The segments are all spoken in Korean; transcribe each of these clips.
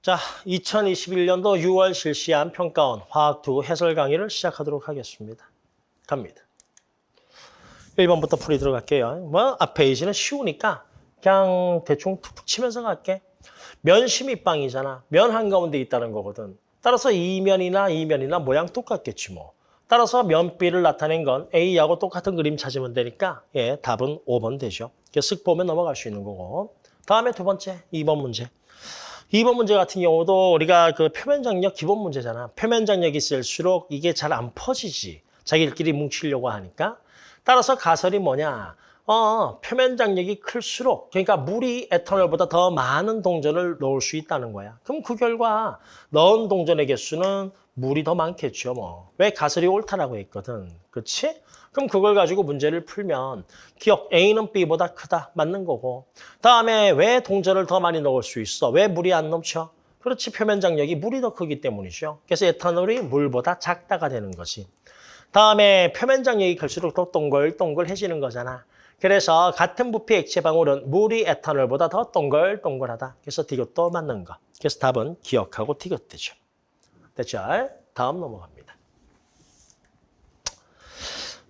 자, 2021년도 6월 실시한 평가원 화학2 해설 강의를 시작하도록 하겠습니다. 갑니다. 1번부터 풀이 들어갈게요. 뭐, 앞 페이지는 쉬우니까 그냥 대충 툭툭 치면서 갈게. 면심입방이잖아. 면 한가운데 있다는 거거든. 따라서 이면이나 이면이나 모양 똑같겠지 뭐. 따라서 면비를 나타낸 건 A하고 똑같은 그림 찾으면 되니까 예, 답은 5번 되죠. 쓱 보면 넘어갈 수 있는 거고. 다음에 두 번째, 2번 문제. 2번 문제 같은 경우도 우리가 그 표면 장력 기본 문제잖아. 표면 장력이 쓸수록 이게 잘 안 퍼지지. 자기들끼리 뭉치려고 하니까. 따라서 가설이 뭐냐. 어, 표면 장력이 클수록 그러니까 물이 에탄올보다 더 많은 동전을 넣을 수 있다는 거야. 그럼 그 결과 넣은 동전의 개수는 물이 더 많겠죠. 뭐. 왜 가설이 옳다라고 했거든. 그렇지? 그럼 그걸 가지고 문제를 풀면 기억 A는 B보다 크다. 맞는 거고. 다음에 왜 동전을 더 많이 넣을 수 있어? 왜 물이 안 넘쳐? 그렇지. 표면 장력이 물이 더 크기 때문이죠. 그래서 에탄올이 물보다 작다가 되는 거지. 다음에 표면 장력이 클수록 더 동글동글해지는 거잖아. 그래서 같은 부피 액체 방울은 물이 에탄올보다 더 동글동글하다. 그래서 디귿도 맞는 거. 그래서 답은 기억하고 디귿 되죠. 됐죠? 다음 넘어갑니다.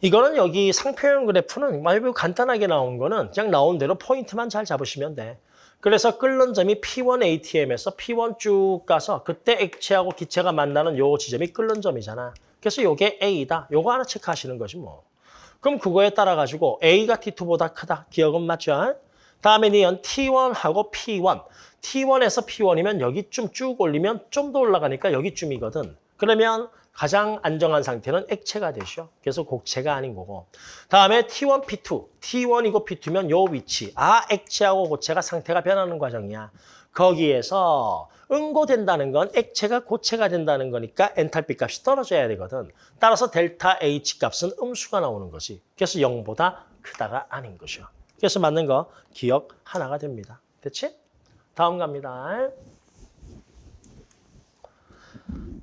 이거는 여기 상표형 그래프는 말고 간단하게 나온 거는 그냥 나온 대로 포인트만 잘 잡으시면 돼. 그래서 끓는 점이 P1 ATM에서 P1 쭉 가서 그때 액체하고 기체가 만나는 요 지점이 끓는 점이잖아. 그래서 요게 A다. 요거 하나 체크하시는 거지 뭐. 그럼 그거에 따라 가지고 A가 T2보다 크다. 기억은 맞죠? 다음에 니은 T1하고 P1. T1에서 P1이면 여기쯤 쭉 올리면 좀 더 올라가니까 여기쯤이거든. 그러면 가장 안정한 상태는 액체가 되죠. 그래서 곡체가 아닌 거고. 다음에 T1, P2. T1이고 P2면 요 위치. 아, 액체하고 고체가 상태가 변하는 과정이야. 거기에서 응고된다는 건 액체가 고체가 된다는 거니까 엔탈피 값이 떨어져야 되거든. 따라서 델타 H 값은 음수가 나오는 거지. 그래서 0보다 크다가 아닌 거죠. 그래서 맞는 거 기억 하나가 됩니다. 됐지? 다음 갑니다.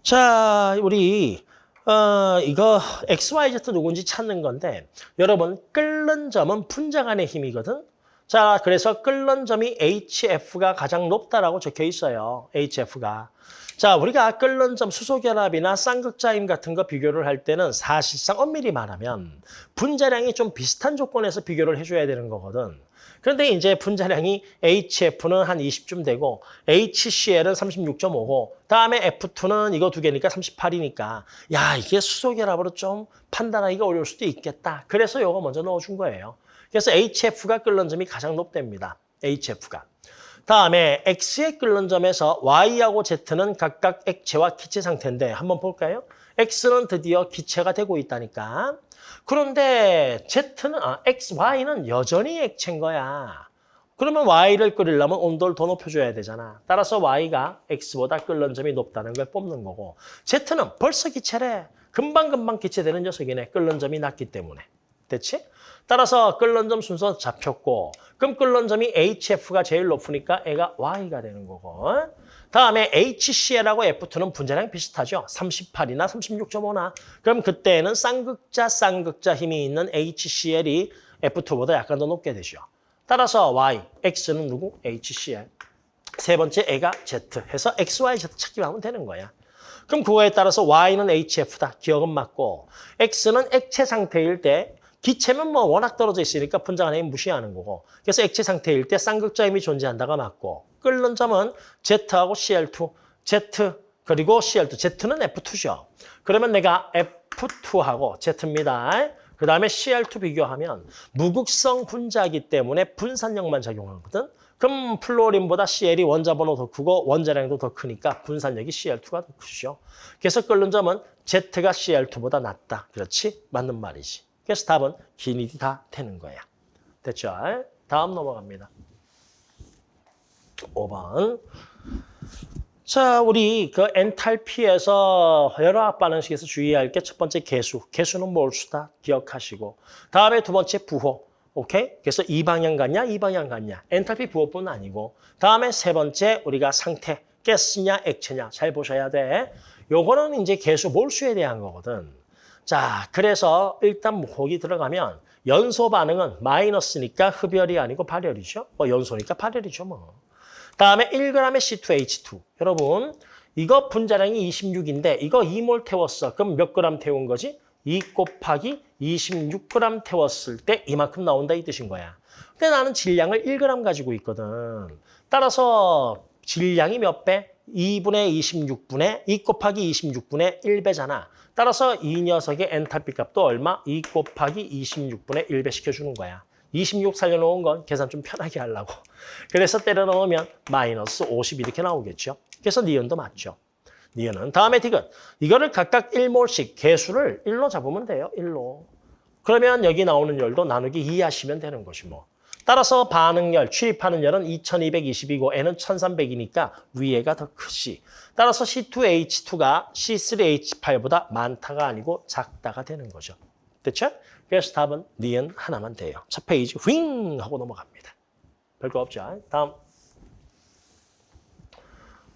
자, 우리 어, 이거 XYZ 누군지 찾는 건데 여러분 끓는 점은 분자간의 힘이거든. 자, 그래서 끓는 점이 HF가 가장 높다라고 적혀 있어요. HF가. 자, 우리가 끓는 점 수소결합이나 쌍극자임 같은 거 비교를 할 때는 사실상 엄밀히 말하면 분자량이 좀 비슷한 조건에서 비교를 해줘야 되는 거거든. 그런데 이제 분자량이 HF는 한 20쯤 되고 HCl은 36.5고 다음에 F2는 이거 두 개니까 38이니까 야 이게 수소 결합으로 좀 판단하기가 어려울 수도 있겠다. 그래서 이거 먼저 넣어준 거예요. 그래서 HF가 끓는 점이 가장 높답니다. HF가. 다음에 X의 끓는 점에서 Y하고 Z는 각각 액체와 기체 상태인데 한번 볼까요? X는 드디어 기체가 되고 있다니까. 그런데 Z는, 아, X, Y는 여전히 액체인 거야. 그러면 Y를 끓이려면 온도를 더 높여줘야 되잖아. 따라서 Y가 X보다 끓는 점이 높다는 걸 뽑는 거고 Z는 벌써 기체래. 금방금방 기체되는 녀석이네. 끓는 점이 낮기 때문에. 됐지? 따라서 끓는 점 순서 잡혔고 그럼 끓는 점이 HF가 제일 높으니까 애가 Y가 되는 거고 다음에 HCl하고 F2는 분자량 비슷하죠. 38이나 36.5나. 그럼 그때는 쌍극자 쌍극자 힘이 있는 HCl이 F2보다 약간 더 높게 되죠. 따라서 Y, X는 누구? HCl. 세 번째 애가 Z 해서 XYZ 찾기만 하면 되는 거야. 그럼 그거에 따라서 Y는 HF다. 기억은 맞고 X는 액체 상태일 때 기체면 뭐 워낙 떨어져 있으니까 분자간 힘 무시하는 거고. 그래서 액체 상태일 때 쌍극자 힘이 존재한다가 맞고. 끓는 점은 Z하고 Cl2, Z 그리고 Cl2. Z는 F2죠. 그러면 내가 F2하고 Z입니다. 그 다음에 Cl2 비교하면 무극성 분자이기 때문에 분산력만 작용하거든. 그럼 플로린보다 Cl이 원자번호 더 크고 원자량도 더 크니까 분산력이 Cl2가 더 크죠. 그래서 끓는 점은 Z가 Cl2보다 낫다. 그렇지? 맞는 말이지. 그래서 답은 기니디 다 되는 거야. 됐죠? 다음 넘어갑니다. 5번. 자, 우리 그 엔탈피에서 합 반응식에서 주의할 게 첫 번째 개수. 개수는 몰수다. 기억하시고. 다음에 두 번째 부호. 오케이? 그래서 이 방향 같냐, 이 방향 같냐. 엔탈피 부호뿐 아니고. 다음에 세 번째 우리가 상태. 가스냐, 액체냐. 잘 보셔야 돼. 요거는 이제 개수 몰수에 대한 거거든. 자, 그래서 일단 거기 들어가면 연소 반응은 마이너스니까 흡열이 아니고 발열이죠. 뭐 연소니까 발열이죠, 뭐. 다음에 1g의 C2H2. 여러분, 이거 분자량이 26인데 이거 2몰 태웠어. 그럼 몇 그램 태운 거지? 2 곱하기 26g 태웠을 때 이만큼 나온다 이 뜻인 거야. 근데 나는 질량을 1g 가지고 있거든. 따라서 질량이 몇 배? 2분의 26분의 2 곱하기 26분의 1배잖아. 따라서 이 녀석의 엔탈피 값도 얼마? 2 곱하기 26분의 1배 시켜주는 거야. 26 살려놓은 건 계산 좀 편하게 하려고. 그래서 때려 넣으면 마이너스 50 이렇게 나오겠죠. 그래서 니은도 맞죠. 니은은 다음에 디귿. 이거를 각각 1몰씩 개수를 1로 잡으면 돼요. 1로. 그러면 여기 나오는 열도 나누기 2 하시면 되는 것이 뭐. 따라서 반응열, 취입하는 열은 2220이고 N은 1300이니까 위에가 더 크지. 따라서 C2H2가 C3H8보다 많다가 아니고 작다가 되는 거죠. 됐죠? 그래서 답은 니은 하나만 돼요. 첫 페이지 윙 하고 넘어갑니다. 별거 없죠. 다음.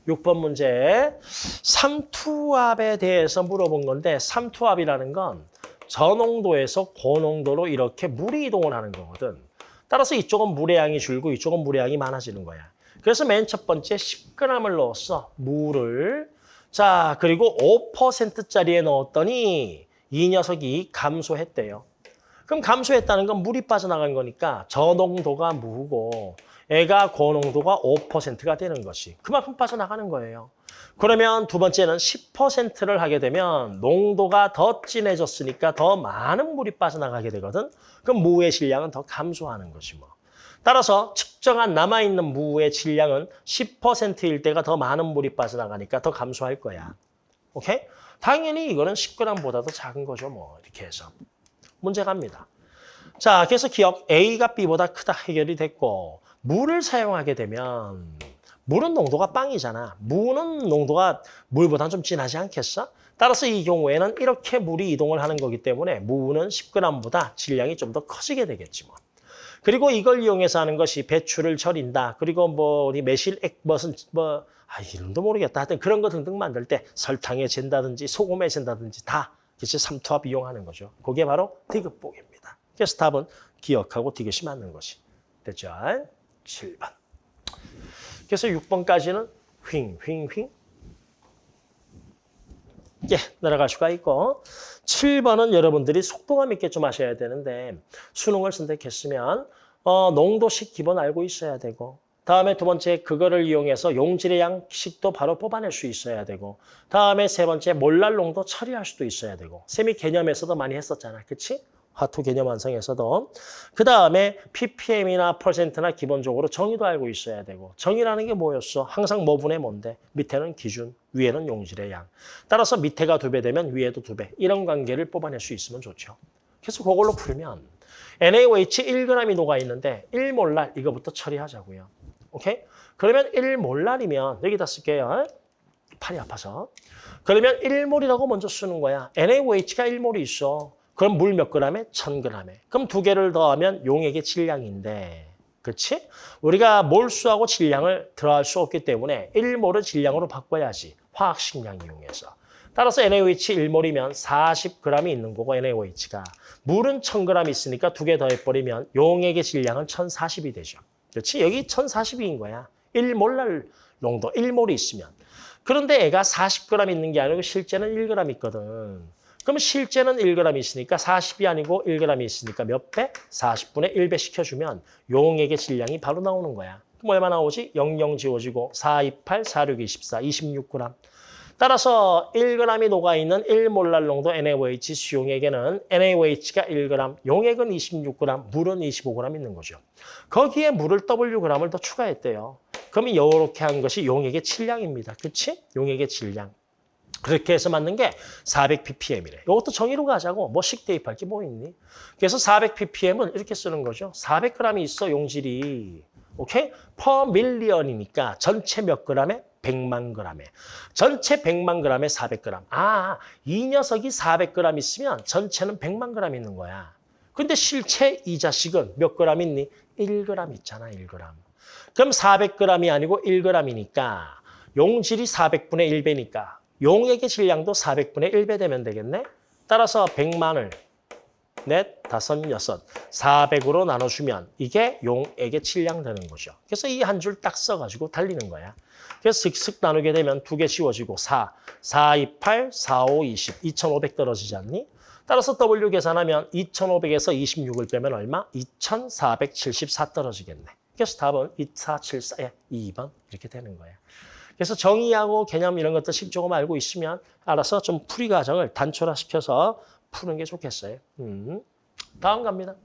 6번 문제. 삼투압에 대해서 물어본 건데 삼투압이라는 건 저농도에서 고농도로 이렇게 물이 이동을 하는 거거든. 따라서 이쪽은 물의 양이 줄고 이쪽은 물의 양이 많아지는 거야. 그래서 맨 첫 번째 10g을 넣었어. 물을. 자, 그리고 5%짜리에 넣었더니 이 녀석이 감소했대요. 그럼 감소했다는 건 물이 빠져나간 거니까 저농도가 무고 애가 고농도가 5%가 되는 것이 그만큼 빠져나가는 거예요. 그러면 두 번째는 10%를 하게 되면 농도가 더 진해졌으니까 더 많은 물이 빠져나가게 되거든. 그럼 무의 질량은 더 감소하는 것이 뭐. 따라서 측정한 남아있는 무의 질량은 10%일 때가 더 많은 물이 빠져나가니까 더 감소할 거야. 오케이? 당연히 이거는 10g보다도 작은 거죠. 뭐 이렇게 해서. 문제 갑니다. 자, 그래서 기억 A가 B보다 크다 해결이 됐고 물을 사용하게 되면 물은 농도가 빵이잖아. 무는 농도가 물보다 좀 진하지 않겠어? 따라서 이 경우에는 이렇게 물이 이동을 하는 거기 때문에 무는 10g보다 질량이 좀 더 커지게 되겠지 뭐. 그리고 이걸 이용해서 하는 것이 배추를 절인다. 그리고 뭐 우리 매실액 무슨 뭐 아, 이름도 모르겠다. 하여튼 그런 거 등등 만들 때 설탕에 잰다든지 소금에 잰다든지 다 그치 삼투압 이용하는 거죠. 그게 바로 디귿복입니다. 그래서 답은 기억하고 디귿이 맞는 것이. 됐죠? 7번. 그래서 6번까지는 휑, 휑, 휑. 예, 내려갈 수가 있고 7번은 여러분들이 속도감 있게 좀 하셔야 되는데 수능을 선택했으면 어, 농도식 기본 알고 있어야 되고 다음에 두 번째 그거를 이용해서 용질의 양식도 바로 뽑아낼 수 있어야 되고 다음에 세 번째 몰랄 농도 처리할 수도 있어야 되고 세미 개념에서도 많이 했었잖아. 그치? 화투 개념 완성에서도 그 다음에 ppm이나 퍼센트나 기본적으로 정의도 알고 있어야 되고 정의라는 게 뭐였어? 항상 뭐분의 뭔데? 밑에는 기준, 위에는 용질의 양. 따라서 밑에가 두 배 되면 위에도 두 배. 이런 관계를 뽑아낼 수 있으면 좋죠. 그래서 그걸로 풀면 NaOH 1g이 녹아 있는데 1몰랄 이거부터 처리하자고요. 오케이? 그러면 1몰랄이면 여기다 쓸게요. 팔이 아파서. 그러면 1몰이라고 먼저 쓰는 거야. NaOH가 1몰이 있어. 그럼 물 몇 그램에? 1000g에. 그럼 두 개를 더하면 용액의 질량인데. 그렇지? 우리가 몰수하고 질량을 들어갈 수 없기 때문에 1몰을 질량으로 바꿔야지. 화학식량 이용해서. 따라서 NaOH 1몰이면 40g이 있는 거고 NaOH가. 물은 1000g 있으니까 두 개 더해버리면 용액의 질량은 1040이 되죠. 그렇지? 여기 1040인 거야. 1몰랄 농도, 1몰이 있으면. 그런데 애가 40g 있는 게 아니고 실제는 1g 있거든. 그럼 실제는 1g 있으니까 40이 아니고 1g이 있으니까 몇 배? 40분의 1배 시켜주면 용액의 질량이 바로 나오는 거야. 그럼 얼마 나오지? 00 지워지고 4, 28, 4, 6, 24, 26g. 따라서 1g이 녹아있는 1몰랄 농도 NaOH 수용액에는 NaOH가 1g, 용액은 26g, 물은 25g 있는 거죠. 거기에 물을 Wg을 더 추가했대요. 그러면 이렇게 한 것이 용액의 질량입니다. 그렇지? 용액의 질량. 그렇게 해서 맞는 게 400ppm이래. 이것도 정의로 가자고. 뭐식 대입할 게 뭐 있니? 그래서 400ppm은 이렇게 쓰는 거죠. 400g이 있어, 용질이. 오케이? per million이니까 전체 몇 g에? 100만 g에. 전체 100만 g에 400g. 아, 이 녀석이 400g 있으면 전체는 100만 g 있는 거야. 근데 실체 이 자식은 몇 g 있니? 1g 있잖아, 1g. 그럼 400g이 아니고 1g이니까 용질이 400분의 1배니까 용액의 질량도 400분의 1배 되면 되겠네. 따라서 100만을 넷, 다섯, 여섯. 400으로 나눠주면 이게 용액의 질량 되는 거죠. 그래서 이 한 줄 딱 써가지고 달리는 거야. 그래서 슥슥 나누게 되면 두개 씌워지고 4, 4, 2, 8, 4, 5, 20. 2,500 떨어지지 않니? 따라서 W 계산하면 2,500에서 26을 빼면 얼마? 2,474 떨어지겠네. 그래서 답은 2474, 예, 2번 이렇게 되는 거예요. 그래서 정의하고 개념 이런 것들 조금 알고 있으면 알아서 좀 풀이 과정을 단촐화시켜서 푸는 게 좋겠어요. 음. 다음 갑니다.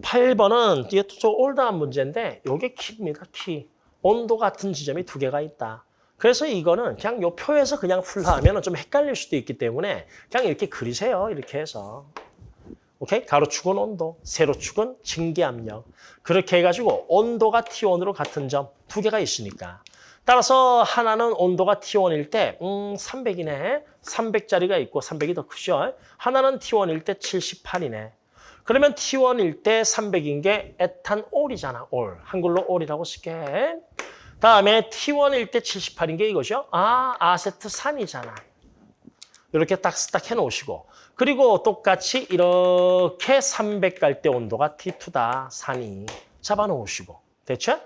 8번은 이게 좀 올드한 문제인데 이게 키입니다. 키. 온도 같은 지점이 두 개가 있다. 그래서 이거는 그냥 요 표에서 그냥 풀라 하면 좀 헷갈릴 수도 있기 때문에 그냥 이렇게 그리세요. 이렇게 해서. 오케이? 가로축은 온도, 세로축은 증기압력. 그렇게 해가지고 온도가 T1으로 같은 점 두 개가 있으니까. 따라서 하나는 온도가 T1일 때, 음, 300이네. 300짜리가 있고 300이 더 크죠. 하나는 T1일 때 78이네. 그러면 T1일 때 300인 게 에탄올이잖아. 올. 한글로 올이라고 쓸게. 다음에 T1일 때 78인 게 이거죠. 아, 아세트산이잖아. 이렇게 딱, 딱 해놓으시고. 그리고 똑같이 이렇게 300갈때 온도가 T2다. 산이. 잡아놓으시고. 됐죠?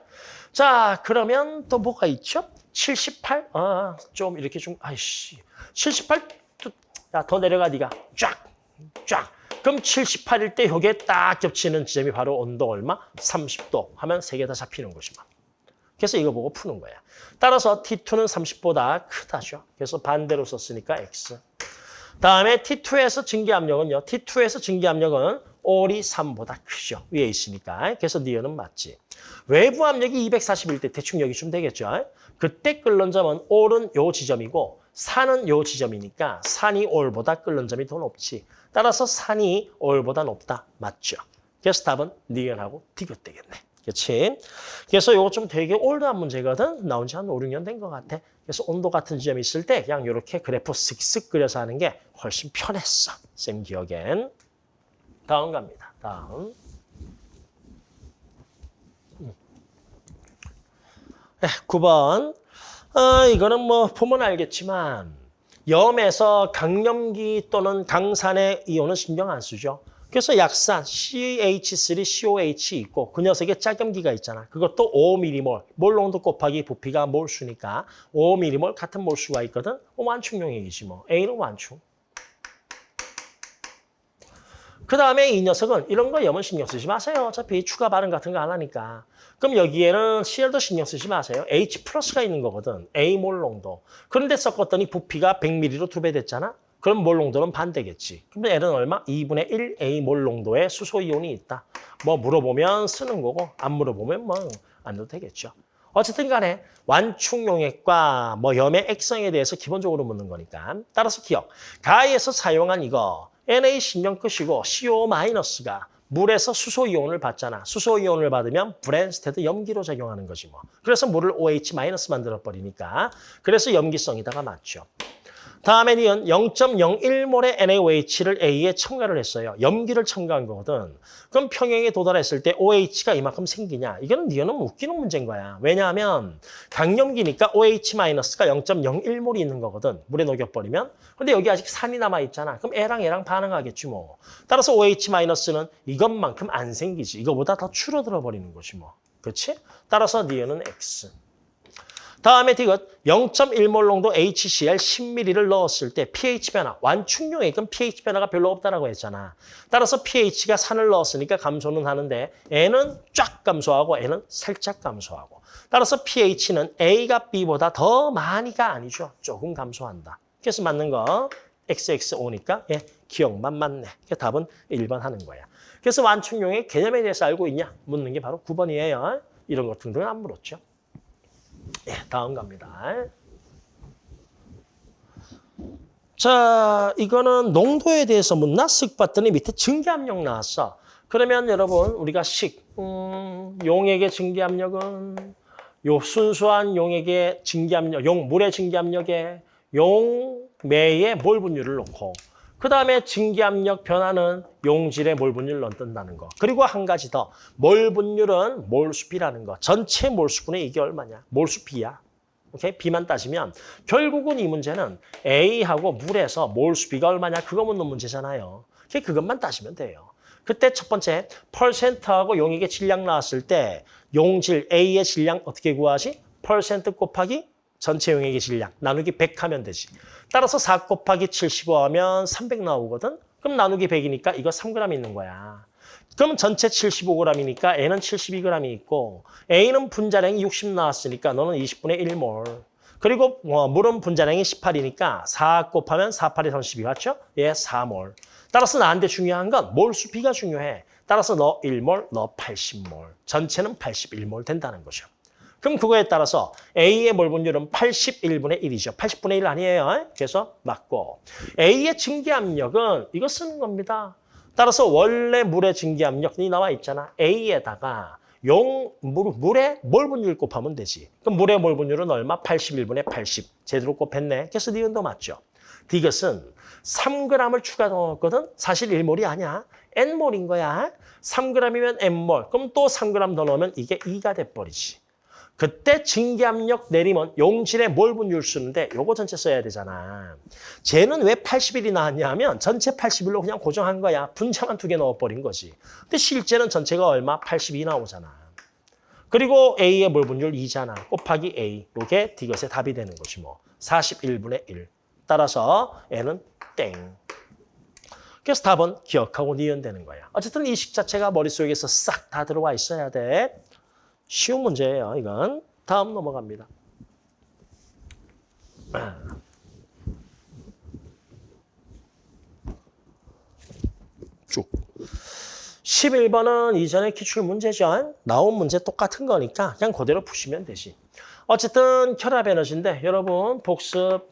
자, 그러면 또 뭐가 있죠? 78? 아, 좀 이렇게 좀, 아이씨. 78? 또, 야, 더 내려가, 네가 쫙, 쫙. 그럼 78일 때 여기에 딱 겹치는 지점이 바로 온도 얼마? 30도 하면 세 개 다 잡히는 것이만. 그래서 이거 보고 푸는 거야. 따라서 T2는 30보다 크다죠. 그래서 반대로 썼으니까 X. 다음에 T2에서 증기압력은요. T2에서 증기압력은 올이 3보다 크죠. 위에 있으니까. 그래서 니은은 맞지. 외부 압력이 241 때 대충 여기 좀 되겠죠. 그때 끓는 점은 올은 요 지점이고 산은 요 지점이니까 산이 올보다 끓는 점이 더 높지. 따라서 산이 올보다 높다. 맞죠. 그래서 답은 니은하고 디귿 되겠네. 그렇지? 그래서 이거 좀 되게 올드한 문제거든. 나온 지 한 5, 6년 된 것 같아. 그래서 온도 같은 지점이 있을 때 그냥 이렇게 그래프 쓱쓱 그려서 하는 게 훨씬 편했어. 쌤 기억엔. 다음 갑니다. 다음. 음. 네, 9번. 어, 이거는 뭐 보면 알겠지만 염에서 강염기 또는 강산의 이온은 신경 안 쓰죠. 그래서 약산 CH3COH 있고 그 녀석에 짝염기가 있잖아. 그것도 5mm몰, 몰 농도 곱하기 부피가 몰수니까 5mm몰 같은 몰수가 있거든. 완충 용액이지 뭐. A는 완충. 그 다음에 이 녀석은 이런 거 염은 신경 쓰지 마세요. 어차피 추가 발음 같은 거 안 하니까. 그럼 여기에는 CL도 신경 쓰지 마세요. H 플러스가 있는 거거든. A 몰 농도. 그런데 섞었더니 부피가 100ml로 두 배 됐잖아. 그럼 몰 농도는 반대겠지. 그럼 L은 얼마? 2분의 1 A 몰 농도의 수소 이온이 있다. 뭐 물어보면 쓰는 거고 안 물어보면 뭐 안 넣어도 되겠죠. 어쨌든 간에 완충용액과 뭐 염의 액성에 대해서 기본적으로 묻는 거니까. 따라서 기억. 가에서 사용한 이거 Na 신경 끄시고 CO-가 물에서 수소이온을 받잖아. 수소이온을 받으면 브랜스테드 염기로 작용하는 거지 뭐. 그래서 물을 OH- 만들어 버리니까. 그래서 염기성이다가 맞죠. 다음에 니은 0.01몰의 NaOH를 A에 첨가를 했어요. 염기를 첨가한 거거든. 그럼 평형에 도달했을 때 OH가 이만큼 생기냐? 이거는 니은은 웃기는 문제인 거야. 왜냐하면 강염기니까 OH-가 0.01몰이 있는 거거든. 물에 녹여버리면. 근데 여기 아직 산이 남아있잖아. 그럼 A랑 A랑 반응하겠지 뭐. 따라서 OH-는 이것만큼 안 생기지. 이거보다 더 줄어들어 버리는 것이 뭐. 그렇지? 따라서 니은은 X. 다음에 디귿 0.1몰 농도 HCl 10ml를 넣었을 때 pH 변화, 완충용액은 pH 변화가 별로 없다라고 했잖아. 따라서 pH가 산을 넣었으니까 감소는 하는데 N은 쫙 감소하고 N은 살짝 감소하고. 따라서 pH는 A가 B보다 더 많이가 아니죠. 조금 감소한다. 그래서 맞는 거 XXO니까 예, 기억만 맞네. 그래서 답은 1번 하는 거야. 그래서 완충용액 개념에 대해서 알고 있냐? 묻는 게 바로 9번이에요. 이런 것 등등은 안 물었죠. 예, 다음 갑니다. 자, 이거는 농도에 대해서 묻나? 쓱 봤더니 밑에 증기압력 나왔어. 그러면 여러분 우리가 식, 음, 용액의 증기압력은 요 순수한 용액의 증기압력, 용 물의 증기압력에 용매의 몰 분율을 놓고 그 다음에 증기압력 변화는 용질의 몰 분율을 넣는다는 거. 그리고 한 가지 더. 몰 분율은 몰수비라는 거. 전체 몰수분의 이게 얼마냐? 몰수비야. 오케이? B만 따지면 결국은 이 문제는 A하고 물에서 몰수 B가 얼마냐 그거 묻는 문제잖아요. 그것만 따지면 돼요. 그때 첫 번째 퍼센트하고 용액의 질량 나왔을 때 용질 A의 질량 어떻게 구하지? 퍼센트 곱하기 전체 용액의 질량 나누기 100 하면 되지. 따라서 4 곱하기 75 하면 300 나오거든. 그럼 나누기 100이니까 이거 3g 있는 거야. 그럼 전체 75g이니까 N은 72g이 있고 A는 분자량이 60 나왔으니까 너는 20분의 1몰. 그리고 뭐 물은 분자량이 18이니까 4 곱하면 4, 8에 32 맞죠? 예, 4몰. 따라서 나한테 중요한 건 몰수 B가 중요해. 따라서 너 1몰, 너 80몰. 전체는 81몰 된다는 거죠. 그럼 그거에 따라서 A의 몰 분율은 81분의 1이죠. 80분의 1 아니에요. 그래서 맞고 A의 증기압력은 이거 쓰는 겁니다. 따라서 원래 물의 증기압력이 나와 있잖아. A에다가 용 물, 물의 몰 분율 곱하면 되지. 그럼 물의 몰 분율은 얼마? 81분의 80. 제대로 곱했네. 그래서 니은도 맞죠. 이것은 3g을 추가 넣었거든. 사실 1몰이 아니야. N몰인 거야. 3g이면 N몰. 그럼 또 3g 더 넣으면 이게 2가 돼버리지. 그때 증기압력 내리면 용질의 몰 분율 쓰는데 요거 전체 써야 되잖아. 쟤는 왜 81이 나왔냐면 전체 81로 그냥 고정한 거야. 분자만 두 개 넣어버린 거지. 근데 실제는 전체가 얼마? 82 나오잖아. 그리고 A의 몰 분율 2잖아. 곱하기 A. 요게 디귿의 답이 되는 거지 뭐. 41분의 1. 따라서 N은 땡. 그래서 답은 기억하고 니은 되는 거야. 어쨌든 이 식 자체가 머릿속에서 싹 다 들어와 있어야 돼. 쉬운 문제예요, 이건. 다음 넘어갑니다. 쭉. 11번은 이전에 기출 문제죠. 나온 문제 똑같은 거니까 그냥 그대로 푸시면 되지. 어쨌든 결합 에너지인데 여러분 복습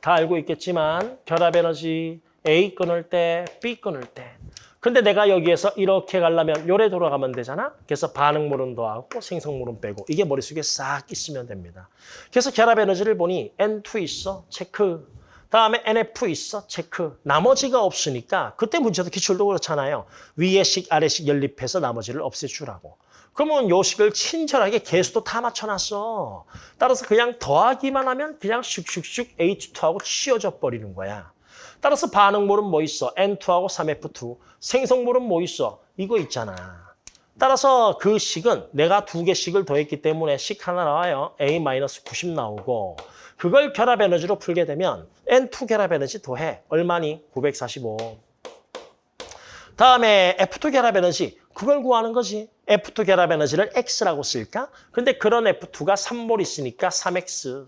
다 알고 있겠지만 결합 에너지 A 끊을 때, B 끊을 때 근데 내가 여기에서 이렇게 가려면 요래 돌아가면 되잖아. 그래서 반응물은 더하고 생성물은 빼고 이게 머릿속에 싹 있으면 됩니다. 그래서 결합 에너지를 보니 N2 있어. 체크. 다음에 NF 있어. 체크. 나머지가 없으니까 그때 문제도 기출도 그렇잖아요. 위에 식, 아래 식 연립해서 나머지를 없애주라고. 그러면 요 식을 친절하게 개수도 다 맞춰놨어. 따라서 그냥 더하기만 하면 그냥 슉슉슉 H2하고 치워져 버리는 거야. 따라서 반응물은 뭐 있어? N2하고 3F2. 생성물은 뭐 있어? 이거 있잖아. 따라서 그 식은 내가 두 개씩을 더했기 때문에 식 하나 나와요. A-90 나오고 그걸 결합 에너지로 풀게 되면 N2 결합 에너지 더해. 얼마니? 945. 다음에 F2 결합 에너지 그걸 구하는 거지. F2 결합 에너지를 X라고 쓸까? 근데 그런 F2가 3몰 있으니까 3X.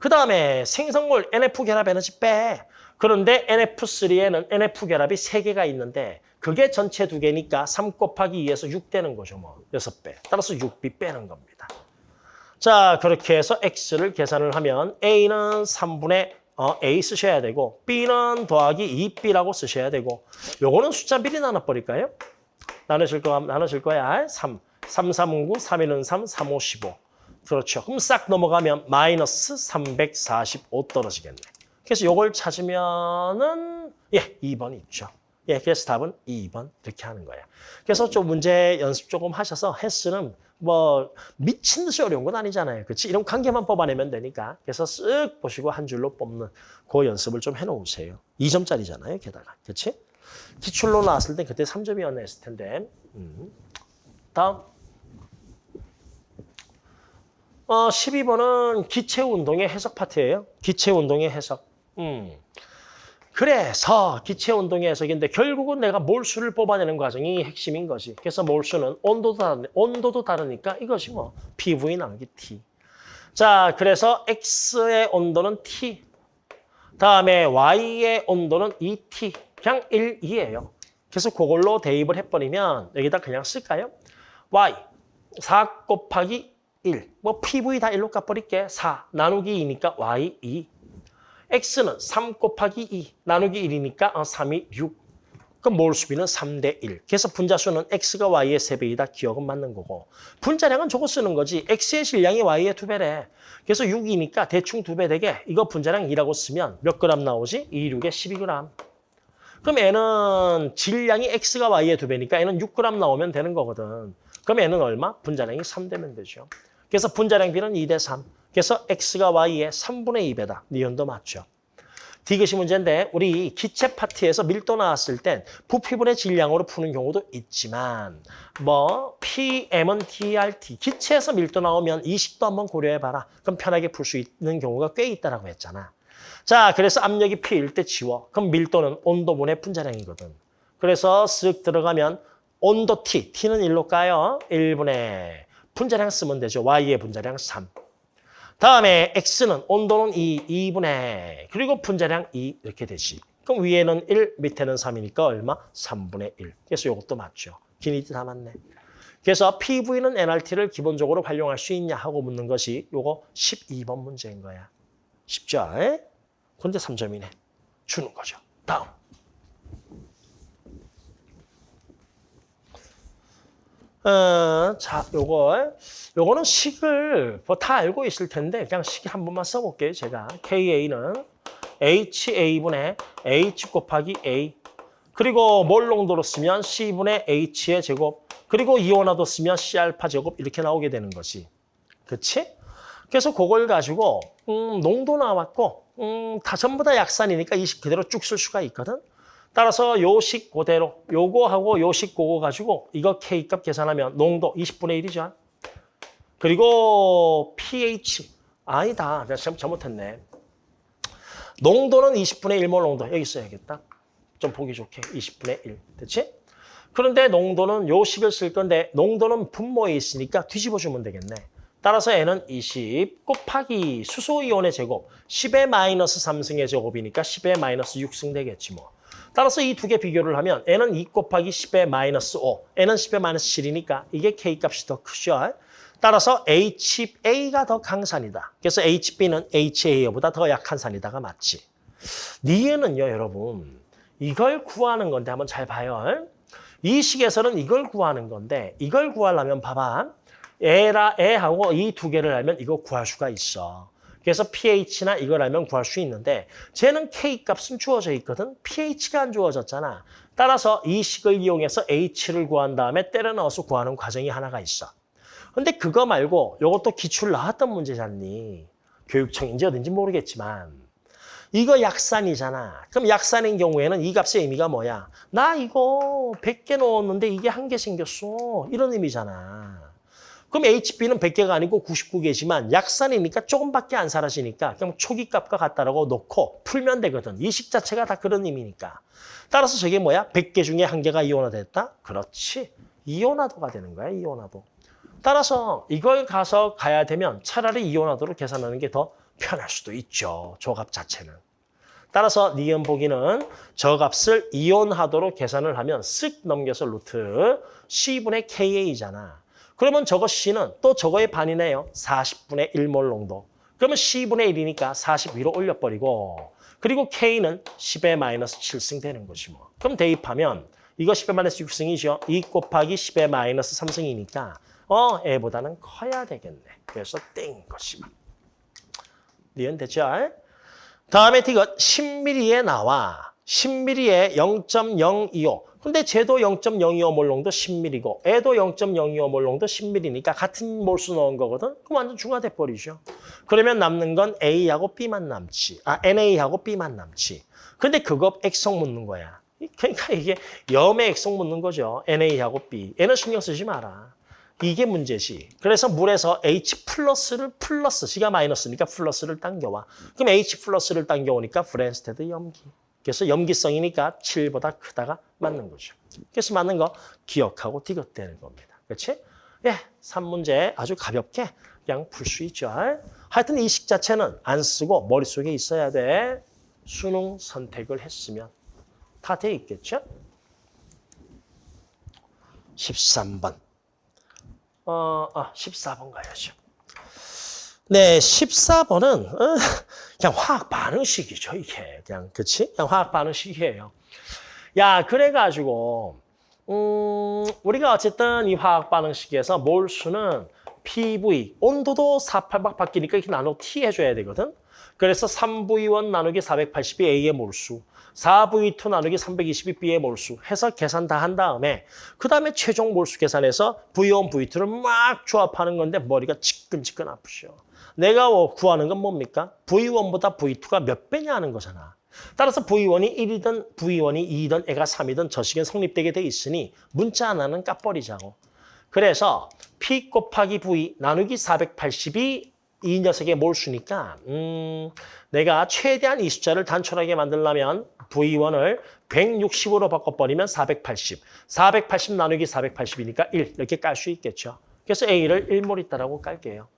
그 다음에 생성물 NF 결합 에너지 빼. 그런데 NF3에는 NF 결합이 3개가 있는데 그게 전체 2개니까 3 곱하기 2에서 6 되는 거죠. 뭐 6배. 따라서 6B 빼는 겁니다. 자 그렇게 해서 X를 계산을 하면 A는 3분의 어, A 쓰셔야 되고 B는 더하기 2B라고 쓰셔야 되고 요거는 숫자 미리 나눠버릴까요? 나누실 거 나누실 거야. 3. 3, 3, 9, 3, 1은 3, 3, 5, 15. 그렇죠. 그럼 싹 넘어가면 마이너스 345 떨어지겠네. 그래서 요걸 찾으면은 예, 2번 있죠. 예, 그래서 답은 2번 이렇게 하는 거예요. 그래서 좀 문제 연습 조금 하셔서 헬스는 뭐 미친 듯이 어려운 건 아니잖아요. 그렇지? 이런 관계만 뽑아내면 되니까. 그래서 쓱 보시고 한 줄로 뽑는 그 연습을 좀 해놓으세요. 2점짜리잖아요, 게다가. 그렇지? 기출로 나왔을 때 그때 3점이었나 했을 텐데. 음. 다음. 어, 12번은 기체 운동의 해석 파트예요. 기체 운동의 해석. 음. 그래서 기체 운동의 해석인데 결국은 내가 몰수를 뽑아내는 과정이 핵심인 거지. 그래서 몰수는 온도도 다르, 온도도 다르니까 이것이 뭐 PV 나누기 T. 자, 그래서 X의 온도는 T. 다음에 Y의 온도는 2T. 그냥 1, 2예요. 그래서 그걸로 대입을 해버리면 여기다 그냥 쓸까요? Y 4 곱하기 1. 뭐 PV 다 1로 깎버릴게. 4 나누기 2니까 Y 2. X는 3 곱하기 2 나누기 1이니까 3이 6. 그럼 몰수비는 3대 1. 그래서 분자수는 x가 y의 3배이다. 기억은 맞는 거고. 분자량은 저거 쓰는 거지. x의 질량이 y의 2배래. 그래서 6이니까 대충 2배 되게 이거 분자량 2라고 쓰면 몇 그램 나오지? 2, 6에 12g. 그럼 얘는 질량이 x가 y의 2배니까 얘는 6g 나오면 되는 거거든. 그럼 얘는 얼마? 분자량이 3되면 되죠. 그래서 분자량 비는 2대 3. 그래서 x가 y의 3분의 2배다. 니은도 맞죠. 디귿이 문제인데 우리 기체 파트에서 밀도 나왔을 땐 부피분의 질량으로 푸는 경우도 있지만 뭐 PM은 dRT 기체에서 밀도 나오면 이 식도 한번 고려해봐라. 그럼 편하게 풀 수 있는 경우가 꽤 있다라고 했잖아. 자, 그래서 압력이 P일 때 지워. 그럼 밀도는 온도분의 분자량이거든. 그래서 쓱 들어가면 온도 T, T는 1로 까요. 1분의 분자량 쓰면 되죠. Y의 분자량 3. 다음에 X는 온도는 2, 2분의 그리고 분자량 2 이렇게 되지. 그럼 위에는 1, 밑에는 3이니까 얼마? 3분의 1. 그래서 이것도 맞죠. 기니티 다 맞네. 그래서 PV는 NRT를 기본적으로 활용할 수 있냐 하고 묻는 것이 요거 12번 문제인 거야. 쉽죠? 에? 근데 3점이네. 주는 거죠. 다음. 어, 자, 요거, 요거는 식을 뭐 다 알고 있을 텐데 그냥 식한 번만 써볼게요. 제가 KA는 HA분의 H 곱하기 A 그리고 몰 농도로 쓰면 C분의 H의 제곱 그리고 이온화도 쓰면 C알파 제곱 이렇게 나오게 되는 거지. 그렇지? 그래서 그걸 가지고 음, 농도 나왔고 음, 다 전부 다 약산이니까 이 식 그대로 쭉 쓸 수가 있거든. 따라서 요식 그대로 요거하고 요식 그거 가지고 이거 K값 계산하면 농도 20분의 1이죠. 그리고 pH 아니다. 내가 참 잘못했네. 농도는 20분의 1몰 농도. 여기 써야겠다. 좀 보기 좋게 20분의 1. 됐지? 그런데 농도는 요식을 쓸 건데 농도는 분모에 있으니까 뒤집어주면 되겠네. 따라서 N은 20 곱하기 수소이온의 제곱 10의 마이너스 3승의 제곱이니까 10의 마이너스 6승 되겠지 뭐. 따라서 이 두 개 비교를 하면 N은 2 곱하기 10의 마이너스 5, N은 10의 마이너스 7이니까 이게 K값이 더 크죠. 따라서 HA가 더 강산이다. 그래서 HB는 HA보다 더 약한 산이다가 맞지. 니은은요, 여러분. 이걸 구하는 건데 한번 잘 봐요. 이 식에서는 이걸 구하는 건데 이걸 구하려면 봐봐. 애라 애하고 이 두 개를 알면 이거 구할 수가 있어. 그래서 pH나 이걸 알면 구할 수 있는데 쟤는 K값은 주어져 있거든. pH가 안 주어졌잖아. 따라서 이 식을 이용해서 H를 구한 다음에 때려 넣어서 구하는 과정이 하나가 있어. 근데 그거 말고 이것도 기출 나왔던 문제잖니. 교육청인지 어딘지 모르겠지만 이거 약산이잖아. 그럼 약산인 경우에는 이 값의 의미가 뭐야? 나 이거 100개 넣었는데 이게 한 개 생겼어. 이런 의미잖아. 그럼 HB는 100개가 아니고 99개지만 약산이니까 조금밖에 안 사라지니까 그냥 초기 값과 같다라고 놓고 풀면 되거든. 이 식 자체가 다 그런 의미니까. 따라서 저게 뭐야? 100개 중에 한 개가 이온화됐다? 그렇지. 이온화도가 되는 거야, 이온화도. 따라서 이걸 가서 가야 되면 차라리 이온화도로 계산하는 게 더 편할 수도 있죠. 조값 자체는. 따라서 니은 보기는 저 값을 이온화도로 계산을 하면 쓱 넘겨서 루트 C분의 KA잖아. 그러면 저거 C는 또 저거의 반이네요. 40분의 1몰 농도. 그러면 C분의 1이니까 40 위로 올려버리고 그리고 K는 10의 마이너스 7승 되는 거지 뭐. 그럼 대입하면 이거 10의 마이너스 6승이죠. 2 곱하기 10의 마이너스 3승이니까 어, 애보다는 커야 되겠네. 그래서 땡인 것이 막. 니은 됐죠? 다음에 이거 10mm에 나와. 10mm에 0.025. 근데 쟤도 0.025몰 농도 10mm고 애도 0.025몰 농도 10mm니까 같은 몰수 넣은 거거든. 그럼 완전 중화돼 버리죠. 그러면 남는 건 A하고 B만 남지. 아, NA하고 B만 남지. 근데 그거 액성 묻는 거야. 그러니까 이게 염의 액성 묻는 거죠. NA하고 B. N은 신경 쓰지 마라. 이게 문제지. 그래서 물에서 H 플러스를 플러스, C가 마이너스니까 플러스를 당겨와. 그럼 H 플러스를 당겨오니까 브뢴스테드 염기. 그래서 염기성이니까 7보다 크다가 맞는 거죠. 그래서 맞는 거 기억하고 디귿 되는 겁니다. 그렇지? 예, 3문제 아주 가볍게 그냥 풀 수 있죠. 하여튼 이식 자체는 안 쓰고 머릿속에 있어야 돼. 수능 선택을 했으면 다 돼 있겠죠? 13번. 어, 아, 14번 가야죠. 네, 14번은 어, 그냥 화학 반응식이죠, 이게. 그냥, 그치? 그냥 화학 반응식이에요. 야, 그래가지고, 음, 우리가 어쨌든 이 화학 반응식에서 몰수는 PV, 온도도 48박 바뀌니까 이렇게 나눠 T 해줘야 되거든? 그래서 3V1 나누기 480이 A의 몰수, 4V2 나누기 320이 B의 몰수 해서 계산 다 한 다음에 그 다음에 최종 몰수 계산해서 V1, V2를 막 조합하는 건데 머리가 지끈지끈 아프죠. 내가 뭐 구하는 건 뭡니까? V1보다 V2가 몇 배냐 하는 거잖아. 따라서 V1이 1이든 V1이 2이든 애가 3이든 저 식은 성립되게 돼 있으니 문자 하나는 까버리자고. 그래서 P 곱하기 V 나누기 480이 이 녀석의 몰수니까 음, 내가 최대한 이 숫자를 단촐하게 만들려면 V1을 160으로 바꿔버리면 480. 480 나누기 480이니까 1 이렇게 깔 수 있겠죠. 그래서 A를 1몰 있다라고 깔게요.